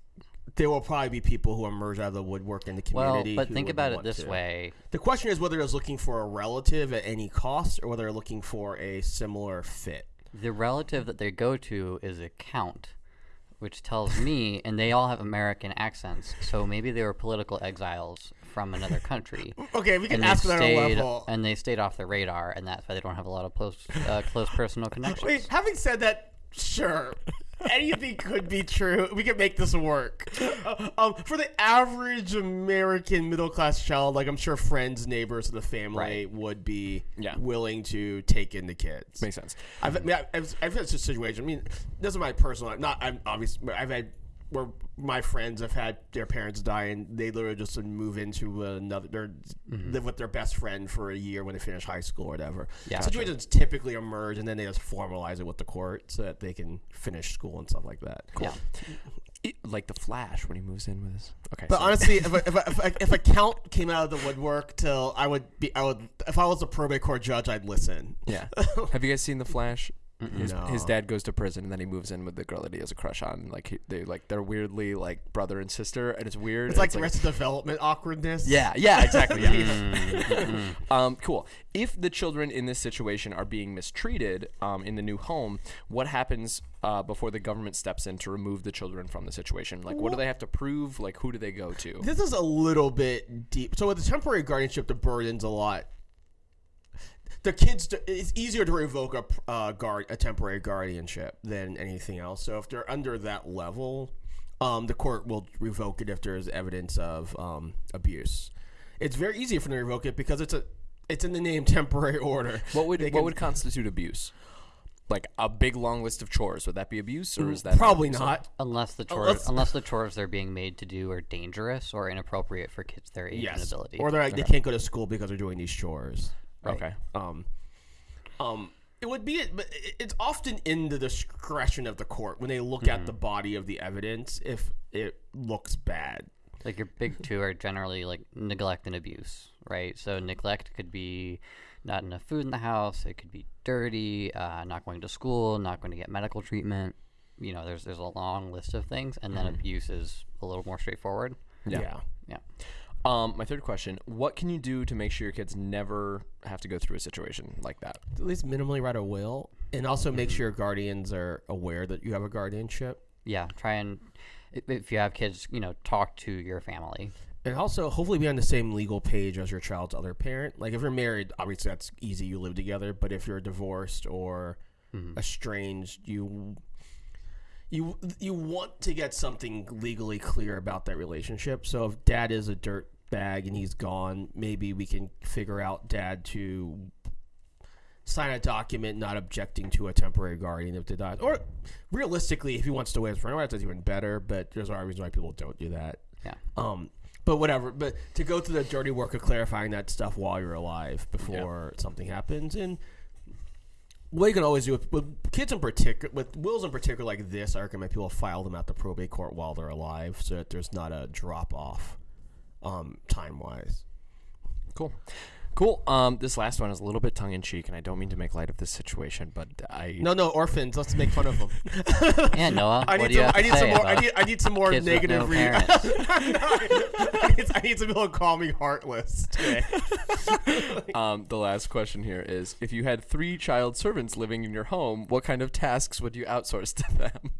there will probably be people who emerge out of the woodwork in the community. Well, but think about it this to. way. The question is whether they're looking for a relative at any cost or whether they're looking for a similar fit. The relative that they go to is a count, which tells me, [laughs] and they all have American accents, so maybe they were political exiles from another country. Okay, we can ask that on a stayed, level. and they stayed off the radar, and that's why they don't have a lot of close, uh, close personal [laughs] connections. Wait, having said that, sure. Anything could be true. We can make this work. Uh, um, for the average American middle class child, like I'm sure friends, neighbors of the family Right. would be Yeah. willing to take in the kids. Makes sense. I've, I mean, I've, I've had such a situation. I mean, this is my personal. Not I'm obviously. I've had where my friends have had their parents die, and they literally just move into another. They're mm-hmm. live with their best friend for a year when they finish high school or whatever. Yeah. situations typically emerge, and then they just formalize it with the court so that they can finish school and stuff like that. Yeah. It- like the Flash when he moves in with his. Okay. But so- honestly, if [laughs] a, if, if, if a count came out of the woodwork, till I would be, I would, if I was a probate court judge, I'd listen. Yeah. [laughs] Have you guys seen the Flash? His, No. his dad goes to prison and then he moves in with the girl that he has a crush on. Like he, they like they're weirdly like brother and sister, and it's weird. It's like the rest of development awkwardness. Yeah, yeah, exactly. Yeah. [laughs] um, cool. If the children in this situation are being mistreated um, in the new home, what happens uh, before the government steps in to remove the children from the situation? Like, what do they have to prove? Like, who do they go to? This is a little bit deep. So with the temporary guardianship, the burden's a lot. The kids, it's easier to revoke a uh, guard, a temporary guardianship than anything else. So if they're under that level, um, the court will revoke it if there is evidence of um, abuse. It's very easy for them to revoke it because it's a it's in the name [laughs] temporary order. What would They what can- would constitute abuse? Like a big long list of chores. Would that be abuse, or is that probably abuse? not? Unless the chores, let's- unless the chores they're being made to do are dangerous or inappropriate for kids their age and Yes, ability. or they're like, they can't go to school because they're doing these chores. Okay. Um, um, it would be, but it's often in the discretion of the court when they look at the body of the evidence if it looks bad. like your big two are generally like neglect and abuse, right? So neglect could be not enough food in the house. It could be dirty, uh, not going to school, not going to get medical treatment. You know, there's there's a long list of things, and then abuse is a little more straightforward. Yeah. Yeah. Um, my third question: What can you do to make sure your kids never have to go through a situation like that? At least minimally write a will, and also make sure your guardians are aware that you have a guardianship. Yeah, try and if you have kids, you know, talk to your family. And also, hopefully, be on the same legal page as your child's other parent. Like, if you're married, obviously that's easy; you live together. But if you're divorced or estranged, you you you want to get something legally clear about that relationship. So, if dad is a dirt bag and he's gone, maybe we can figure out dad to sign a document not objecting to a temporary guardian if they die. Or realistically, if he wants to wait his friend, that's even better. But there's a reason why people don't do that. Yeah. Um, but whatever. But to go through the dirty work of clarifying that stuff while you're alive before something happens, and what you can always do with, with kids in particular, with wills in particular like this, I recommend people file them at the probate court while they're alive, so that there's not a drop off, um, time wise. Cool. Cool. Um, this last one is a little bit tongue in cheek, and I don't mean to make light of this situation, but I No, no, orphans. Let's make fun of them. [laughs] Yeah, Noah. I need some. I need some more. I need. I need some more negative. no re-? [laughs] I, need, I need some people to call me heartless today. [laughs] um, the last question here is: If you had three child servants living in your home, what kind of tasks would you outsource to them?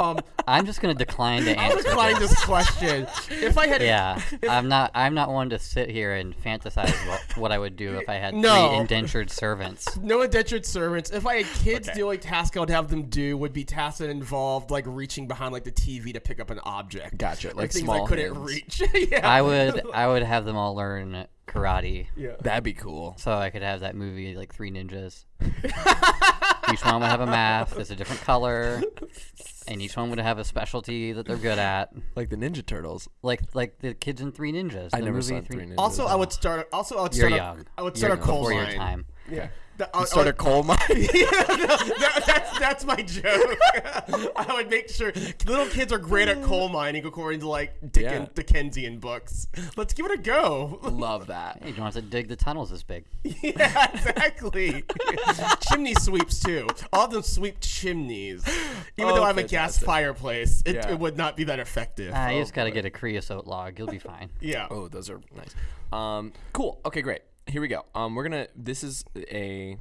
Um, I'm just gonna decline to answer. I'll answer. decline this. this question. If I had, Yeah, I'm not. I'm not one to sit here and fantasize what, what I would do if I had No. three indentured servants. no indentured servants. If I had kids, Okay. the only task I would have them do would be tasks that involved like reaching behind like the TV to pick up an object. Gotcha, like things small I couldn't hands. reach. [laughs] yeah. I would. I would have them all learn karate, Yeah. That'd be cool. so I could have that movie like Three Ninjas. [laughs] each one would have a mask that's a different color, and each one would have a specialty that they're good at, Like the Ninja Turtles. like like the kids in Three Ninjas. I the never movie saw Three Ninjas. Also, I would start. Also, I would You're start. young. A, I would You're start a coal before your mine. time. Yeah. The- I- I start a coal mine. [laughs] yeah, no, that, that's that's my joke. [laughs] I would make sure little kids are great at coal mining according to like Dickens, Yeah. Dickensian books. Let's give it a go. Love [laughs] that. Hey, you don't have to dig the tunnels this big. yeah, exactly. Chimney sweeps too. All of them sweep chimneys. Even Oh, though I have a gas fireplace, it, Yeah. it would not be that effective. You Oh, just gotta boy. get a creosote log. You'll be fine. Yeah. Oh, those are nice. Um, cool. Okay, great. Here we go. Um, we're gonna. This is a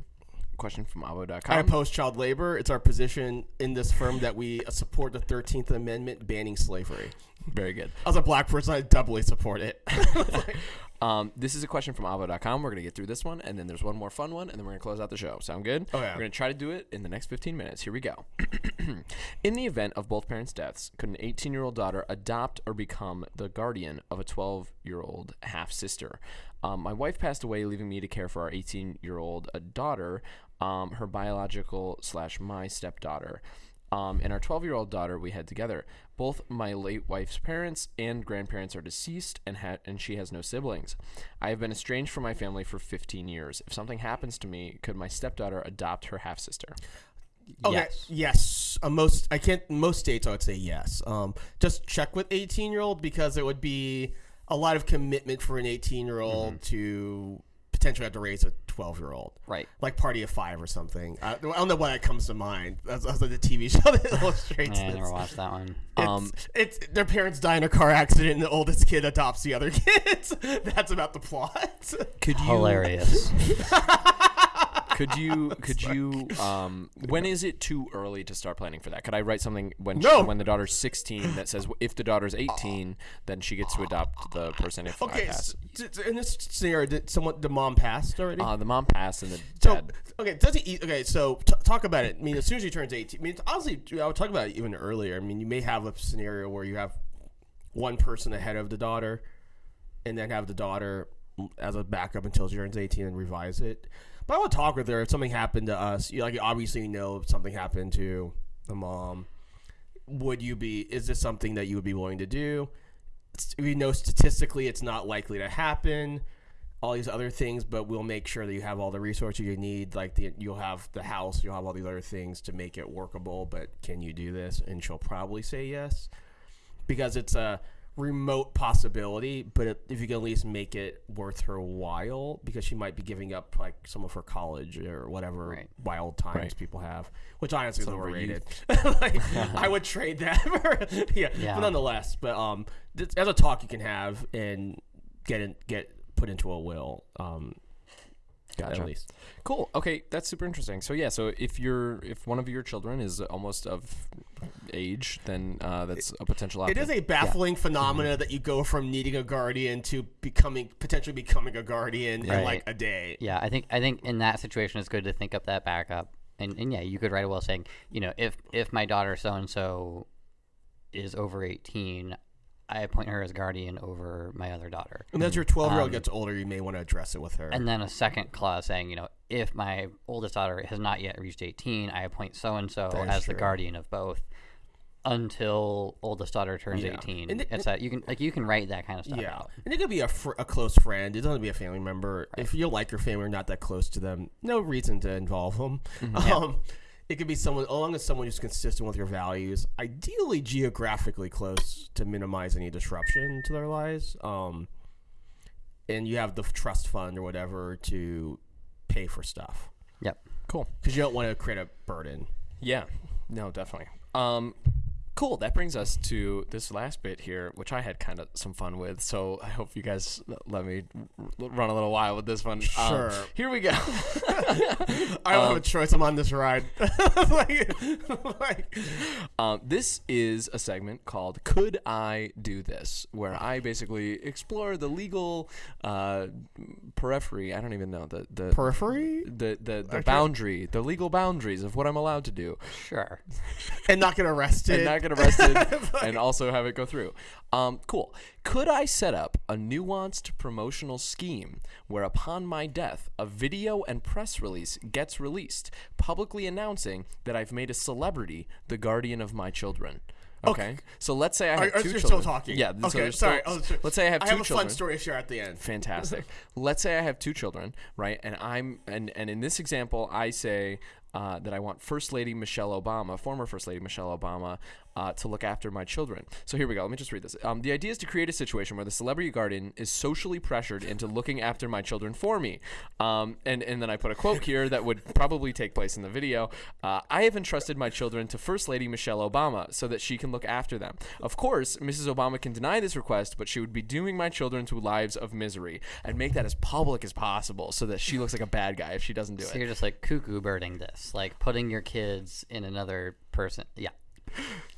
question from Avvo.com. I oppose child labor. It's our position in this firm that we support the 13th Amendment banning slavery. Very good. As a black person, I doubly support it. [laughs] Um, this is a question from Avvo.com. We're going to get through this one, and then there's one more fun one, and then we're going to close out the show. Sound good? Oh, yeah. We're going to try to do it in the next 15 minutes. Here we go. [clears throat] in the event of both parents' deaths, could an 18 year old daughter adopt or become the guardian of a 12 year old half sister? Um, my wife passed away, leaving me to care for our 18 year old daughter, um, her biological slash my stepdaughter. Um, and our 12 year old daughter we had together. Both my late wife's parents and grandparents are deceased, and, ha- and she has no siblings. I have been estranged from my family for 15 years. If something happens to me, could my stepdaughter adopt her half sister? Okay. Yes. Yes. Uh, most I can't. Most states I would say yes. Um, just check with 18 year old because it would be a lot of commitment for an 18 year old to potentially have to raise a 12 year old. Right. Like Party of Five or something. I, I don't know why that comes to mind. That's, that's like the TV [laughs] show that illustrates Yeah, I this. never watched that one. It's, Um, it's their parents die in a car accident and the oldest kid adopts the other [laughs] kids. That's about the plot. Could you Hilarious. [laughs] could you [laughs] could you [laughs] um when is it too early to start planning for that? Could I write something when she- when the daughter's 16 that says if the daughter's 18 then she gets to adopt the person if I Okay, pass? s- d- d- in this scenario, did someone the mom passed already? Uh, the mom passed and the So dad. okay, does he? eat- Okay, so t- talk about it. I mean, as soon as he turns eighteen, I mean, honestly, I would talk about it even earlier. I mean, you may have a scenario where you have one person ahead of the daughter, and then have the daughter as a backup until she turns eighteen and revise it. But I would talk with her if something happened to us. You like obviously you know if something happened to the mom. Would you be? Is this something that you would be willing to do? We know statistically it's not likely to happen all these other things, but we'll make sure that you have all the resources you need. Like the, you'll have the house, you'll have all these other things to make it workable. But can you do this? And she'll probably say yes, because it's a remote possibility. But if- if you can at least make it worth her while, because she might be giving up like some of her college or whatever Right. wild times Right. people have, which honestly is Some of her overrated. [laughs] like, I would [laughs] trade that. [laughs] For, yeah, Yeah. but nonetheless, but um, as a talk you can have and get in, get put into a will. Um, Gotcha. At least. Cool. Okay, that's super interesting. So yeah, so if you're if one of your children is almost of age, then uh, that's a potential option. It is a baffling phenomena that you go from needing a guardian to becoming potentially becoming a guardian in like a day. Yeah, I think I think in that situation it's good to think up that backup. And, and yeah, you could write a will saying, you know, if if my daughter so and so is over eighteen, I appoint her as guardian over my other daughter. And as your 12 year old Um, gets older, you may want to address it with her. And then a second clause saying, you know, if my oldest daughter has not yet reached 18, I appoint so and so as the guardian of both until oldest daughter turns Yeah. 18. And it- it's that you can like you can write that kind of stuff yeah, out. and it could be a, fr- a close friend. It doesn't have to be a family member. If you like your family or not that close to them, no reason to involve them. Um, it could be someone, as long as someone who's consistent with your values, ideally geographically close to minimize any disruption to their lives. Um, and you have the trust fund or whatever to pay for stuff Yep. cool. because you don't want to create a burden. Yeah. No, definitely. Um, cool. That brings us to this last bit here, which I had kind of some fun with. So I hope you guys let me run a little while with this one. Um, Sure. here we go. [laughs] [laughs] I don't have a choice. I'm on this ride. [laughs] like, like, Um, this is a segment called "Could I Do This?" where I basically explore the legal uh, periphery. I don't even know the the periphery the the, the boundary, the legal boundaries of what I'm allowed to do, Sure. and not get arrested. Get arrested, [laughs] and also have it go through. Um, cool. Could I set up a nuanced promotional scheme where, upon my death, a video and press release gets released, publicly announcing that I've made a celebrity the guardian of my children? Okay. So let's say I have Are, are 2 you children. still talking? Yeah. Okay. there's sorry. still- was- let's say I have I two have a children. fun story to share at the end. Fantastic. Let's say I have two children, right? And I'm and and in this example, I say uh, that I want First Lady Michelle Obama, former First Lady Michelle Obama, uh, to look after my children. So here we go. Let me just read this. Um, the idea is to create a situation where the celebrity guardian is socially pressured into looking after my children for me. Um, and and then I put a quote [laughs] here that would probably take place in the video. Uh, I have entrusted my children to First Lady Michelle Obama so that she can look after them. Of course, Mrs. Obama can deny this request, but she would be dooming my children to lives of misery and make that as public as possible so that she looks like a bad guy if she doesn't do So it. So you're just like cuckoo birding this, like putting your kids in another person. Yeah.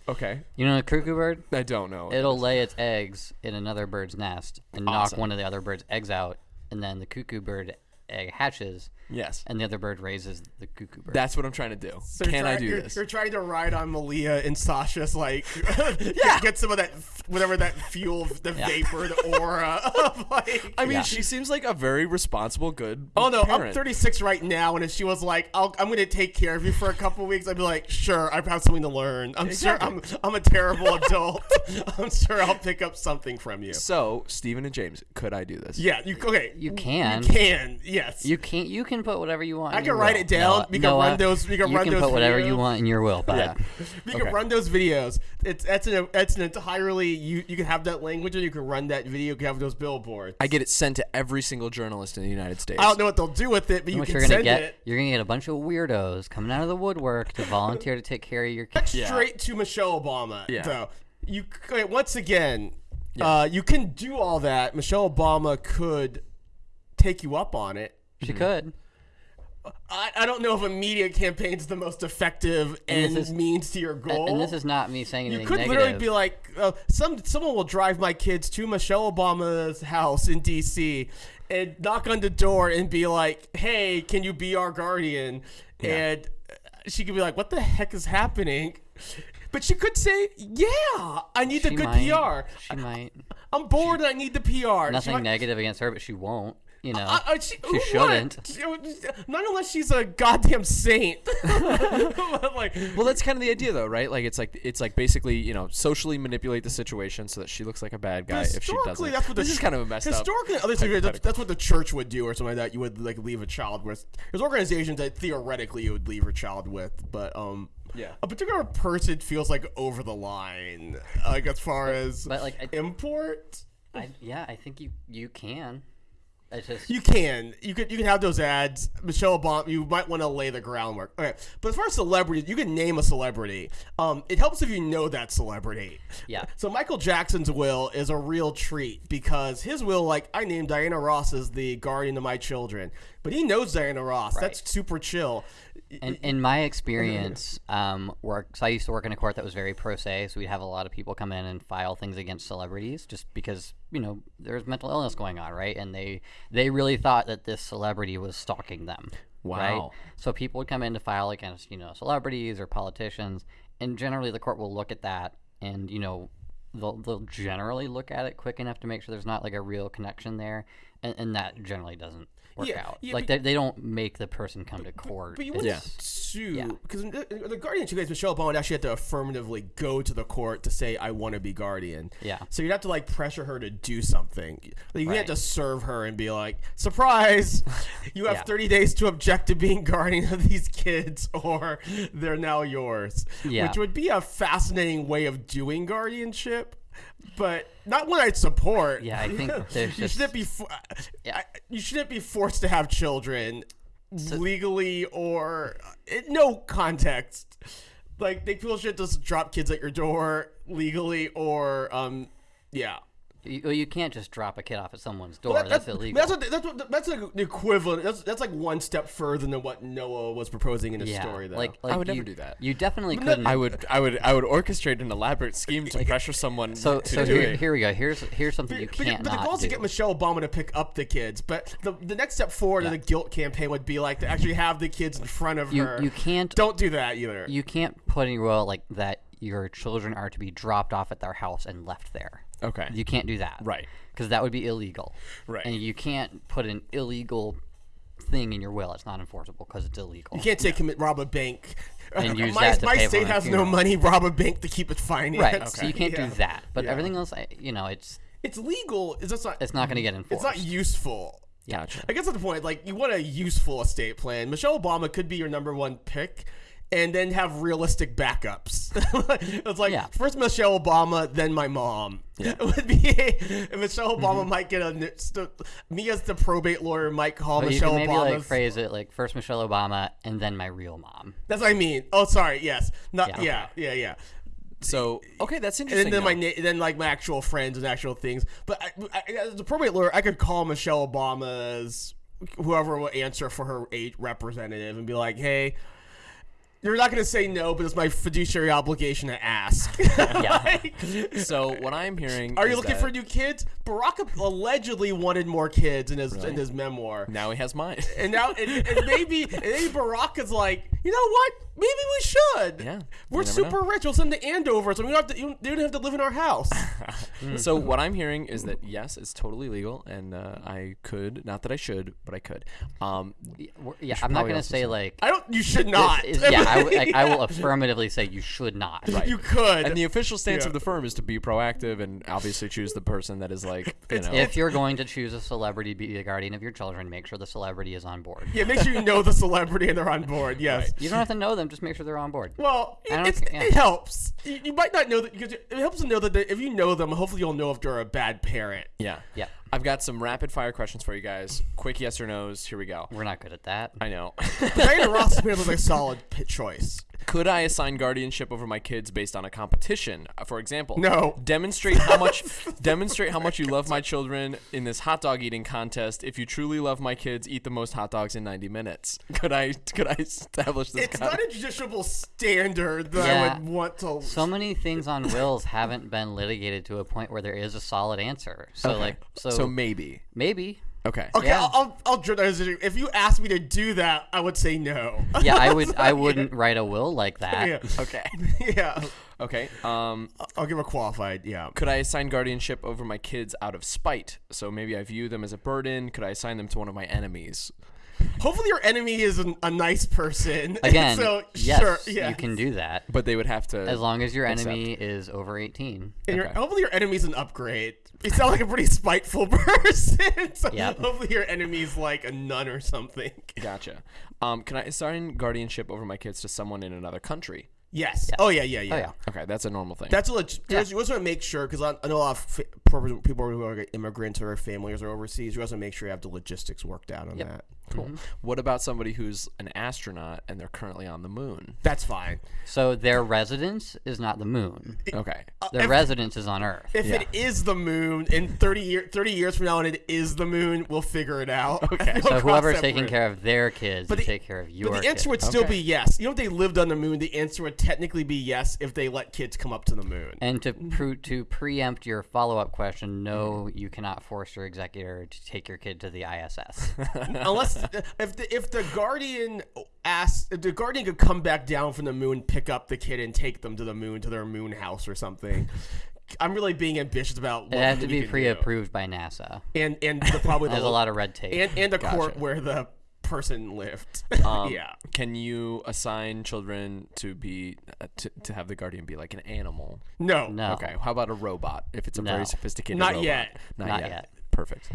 Okay. You know a cuckoo bird? I don't know. It'll lay its eggs in another bird's nest and knock one of the other bird's eggs out, and then the cuckoo bird egg hatches, yes. and the other bird raises the cuckoo bird. That's what I'm trying to do. So you're Can I do you're, this? You're trying to ride on Malia and Sasha's like, [laughs] [laughs] yeah, get some of that, whatever that fuel, the vapor, the aura [laughs] of like. I mean, Yeah. she seems like a very responsible, good. Oh no, I'm 36 right now, and if she was like, I'll, "I'm going to take care of you for a couple weeks," I'd be like, "Sure, I have something to learn. I'm sure I'm, I'm a terrible adult. I'm sure I'll pick up something from you." So, Stephen and James, could I do this? Yeah, you okay? You can. You can. Yes. You can't. you can put whatever you want. I in can your write will. it down. Noah- We can Noah, run those- we can you run can those put whatever you want in your will, but Yeah. You Okay. can run those videos. It's that's an that's an entirely you you can have that language and you can run that video. You can have those billboards. I get it sent to every single journalist in the United States. I don't know what they'll do with it, but you what can you're gonna send get, it you're gonna get a bunch of weirdos coming out of the woodwork to volunteer to take care of your kids. Yeah. straight to Michelle Obama. Yeah. Though you okay, once again, uh, you can do all that. Michelle Obama could take you up on it. She could. I, I don't know if a media campaign is the most effective And and, is- means to your goal. and this is not me saying you could negative. literally be like, uh, some someone will drive my kids to Michelle Obama's house in D.C. and knock on the door and be like, "Hey, can you be our guardian?" And uh, she could be like, "What the heck is happening?" But she could say, "Yeah, I need the good might- PR. She might. I'm bored and I need the PR." Nothing negative against her, but she won't. You know, Uh, uh, she, she shouldn't. Not unless she's a goddamn saint. [laughs] Like, Well, that's kind of the idea, though, right? Like it's like it's like basically you know socially manipulate the situation so that she looks like a bad guy if she doesn't. that's what the this is kind of a messed up. historically, other that's, that's what the church would do or something like that. You would like leave a child with. There's organizations that theoretically you would leave your child with, but um, Yeah. a particular person feels like over the line, like as far as but like, I, import. I, yeah, I think you you can. Just You can. You could. You can have those ads. Michelle Obama. You might want to lay the groundwork. Okay. But as far as celebrities, you can name a celebrity. Um, it helps if you know that celebrity. Yeah. So Michael Jackson's will is a real treat because his will, like, I named Diana Ross as the guardian of my children, but he knows Diana Ross. That's super chill. In, in my experience, um, work. So I used to work in a court that was very pro se. So we'd have a lot of people come in and file things against celebrities, just because you know there's mental illness going on, right? And they they really thought that this celebrity was stalking them. Right? Wow. So people would come in to file against you know celebrities or politicians, and generally the court will look at that and you know they'll they'll generally look at it quick enough to make sure there's not like a real connection there, and, and that generally doesn't work Yeah, out. yeah, like but- they, they don't make the person come to court. But you wouldn't Yeah. sue because the, the guardianship case, Michelle Obama would actually have to affirmatively go to the court to say, "I want to be guardian." Yeah. So you'd have to like pressure her to do something. Like, you Right. can't just serve her and be like, "Surprise! You have [laughs] Yeah. 30 days to object to being guardian of these kids, or they're now yours." Yeah. Which would be a fascinating way of doing guardianship. But not one I'd support. Yeah, I think [laughs] there's you just- shouldn't be. fo- Yeah. I- you shouldn't be forced to have children legally or in no context. Like they people should just drop kids at your door legally or um yeah. You, well, you can't just drop a kid off at someone's door. That- that's, illegal. That's what, that's what, that's like the equivalent. That's that's like one step further than what Noah was proposing in his yeah, story. Though. like, like would never you, do that. You definitely no, couldn't. I would, I would, I would orchestrate an elaborate scheme to [laughs] pressure someone so to so do here, it. here we go. Here's here's something you But, but, can't but the not goal is to get Michelle Obama to pick up the kids. But the, the next step forward in Yeah. the guilt campaign would be like to actually have the kids in front of you her. you can't Don't do that either. you can't put in your like that. Your children are to be dropped off at their house and left there. Okay. You can't do that. Right. Because that would be illegal. Right. And you can't put an illegal thing in your will. It's not enforceable because it's illegal. You can't say commit rob a bank. [laughs] And use [laughs] my that to my pay state has no money. Rob a bank to keep it financed. Right. So you can't Yeah. do that. But Yeah. everything else, I, you know, it's It's legal. It's just not. it's not going to get enforced. It's not useful. Gotcha. I guess at the point. Like, you want a useful estate plan. Michelle Obama could be your number one pick, and then have realistic backups. [laughs] it's like Yeah. first Michelle Obama, then my mom. It would be and Michelle Obama Mm-hmm. might get a st- me as the probate lawyer might call But Michelle maybe Obama. like phrase it like first Michelle Obama and then my real mom. That's what I mean. Oh, sorry. Yes. Not. Yeah, Yeah. Yeah. Yeah. So okay, that's And interesting. then, then my then like my actual friends and actual things. But I, I, as a probate lawyer, I could call Michelle Obama's whoever will answer for her eight representative and be like, "Hey, you're not going to say no, but it's my fiduciary obligation to ask." [laughs] [laughs] Like, so what I'm hearing. are you looking that for new kids? Barack allegedly wanted more kids in his in his memoir. Now he has mine. And now, and, and maybe, and maybe Barack is like, you know what? Maybe we should. Yeah, we're you never super rich. We'll send the Andover, so we don't have to. You, they don't have to live in our house. [laughs] so what I'm hearing is that yes, it's totally legal, and uh, I could, not that I should, but I could. Um, Yeah, we're- yeah, should I'm not going to say say- like I don't. You should not. is- yeah, I, w- like, I will [laughs] affirmatively say you should not. Right. You could. and the official stance Yeah. of the firm is to be proactive and obviously choose the person that is like, [laughs] you know, If you're going to choose a celebrity be the guardian of your children, make sure the celebrity is on board. yeah, make sure you know the celebrity and they're on board. Yes. You don't have to know them; just make sure they're on board. Well, it, it's, yeah. it helps. You, you might not know that because it helps to know that they, if you know them, hopefully you'll know if they're a bad parent. yeah, Yeah. I've got some rapid fire questions for you guys. Quick yes or nos. Here we go. We're not good at that. I know. Diana Ross [laughs] is like a solid pit choice. Could I assign guardianship over my kids based on a competition? Uh, For example, No. Demonstrate how much [laughs] demonstrate how much you love my children in this hot dog eating contest. If you truly love my kids, eat the most hot dogs in 90 minutes. Could I could I establish this? It's con- not a justiciable standard that I would want to. So many things on wills haven't been litigated to a point where there is a solid answer. So Okay. like so, so maybe. maybe. Okay. okay, yeah. I'll, I'll, I'll if you asked me to do that, I would say no. Yeah, I would [laughs] I wouldn't write a will like that. yeah. Okay. [laughs] yeah. Okay. Um I'll give a qualified. Yeah. could I assign guardianship over my kids out of spite? So maybe I view them as a burden. Could I assign them to one of my enemies? Hopefully, your enemy is an, a nice person. [laughs] Again, so yes, sure, yeah. you can do that But they would have to as long as your accept. enemy is over 18. And your, hopefully your enemy's an upgrade. You sound like a pretty spiteful [laughs] person. [laughs] so Yep. hopefully your enemy's like a nun or something. Gotcha. Um, can I assign guardianship over my kids to someone in another country? Yes. Oh yeah, yeah, yeah. Oh yeah. Okay, that's a normal thing. That's a leg- you just want to make sure because I, I know a lot of people people who are immigrants or families are overseas. You also make sure you have the logistics worked out on that. cool. Mm-hmm. What about somebody who's an astronaut and they're currently on the moon? That's fine. So their residence is not the moon. Okay. Uh, their if- residence is on Earth. If Yeah. it is the moon in 30 year 30 years from now and it is the moon, we'll figure it out. Okay. [laughs] So whoever's taking care of their kids, But you the- take care of your But the answer kids. would still Okay. be yes. You know, if they lived on the moon, the answer would technically be yes if they let kids come up to the moon. And to pre- to preempt your follow up question, no, hmm. you cannot force your executor to take your kid to the ISS. [laughs] Unless if the if the guardian asks, if the guardian could come back down from the moon, pick up the kid, and take them to the moon to their moon house or something. I'm really being ambitious about. What it has to be pre-approved by NASA. and and the, probably [laughs] the There's a lot of red tape. and and the court where the person lived. [laughs] Um, yeah. Can you assign children to be uh, to, to have the guardian be like an animal? No. no. Okay. How about a robot? If it's a No. very sophisticated Not robot. yet. Not, Not yet. Yet. Perfect.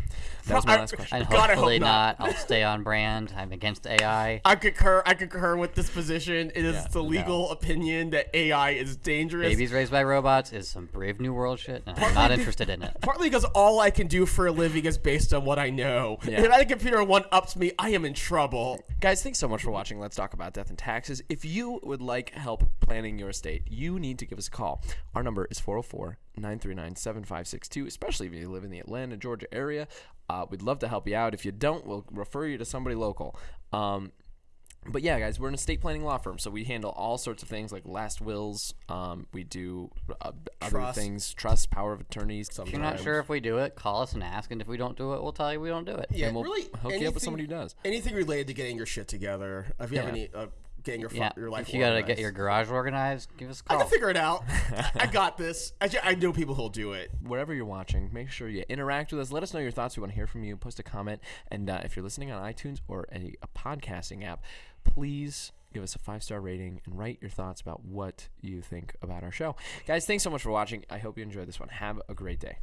That was my I- last question. and God, I hope hopefully not. not. I'll stay on brand. I'm against AI. I concur. I concur with this position. It is Yeah, the legal opinion that AI is dangerous. Babies raised by robots is some Brave New World shit, and I'm not interested in it. Partly because all I can do for a living is based on what I know. Yeah. If that computer one ups me, I am in trouble. Guys, thanks so much for watching. Let's talk about death and taxes. If you would like help planning your estate, you need to give us a call. Our number is 404 939 7562, especially if you live in the Atlanta, Georgia area. Uh, we'd love to help you out. If you don't, we'll refer you to somebody local. Um, but yeah, guys, we're an estate planning law firm, so we handle all sorts of things like last wills. Um, we do uh, other things, trust, power of attorneys. If you're not sure if we do it, call us and ask, and if we don't do it, we'll tell you we don't do it. Yeah, and we'll really. hook you up anything- with somebody who does. Anything related to getting your shit together. If you have any, uh, getting your, fu- Yeah, your life. if you gotta get your garage organized, give us a I call. I can figure it out. [laughs] I got this. I, ju- I know people who'll do it. wherever you're watching, make sure you interact with us. Let us know your thoughts. We want to hear from you. Post a comment. And uh, if you're listening on iTunes or a, a podcasting app, please give us a five star rating and write your thoughts about what you think about our show. Guys, thanks so much for watching. I hope you enjoyed this one. Have a great day.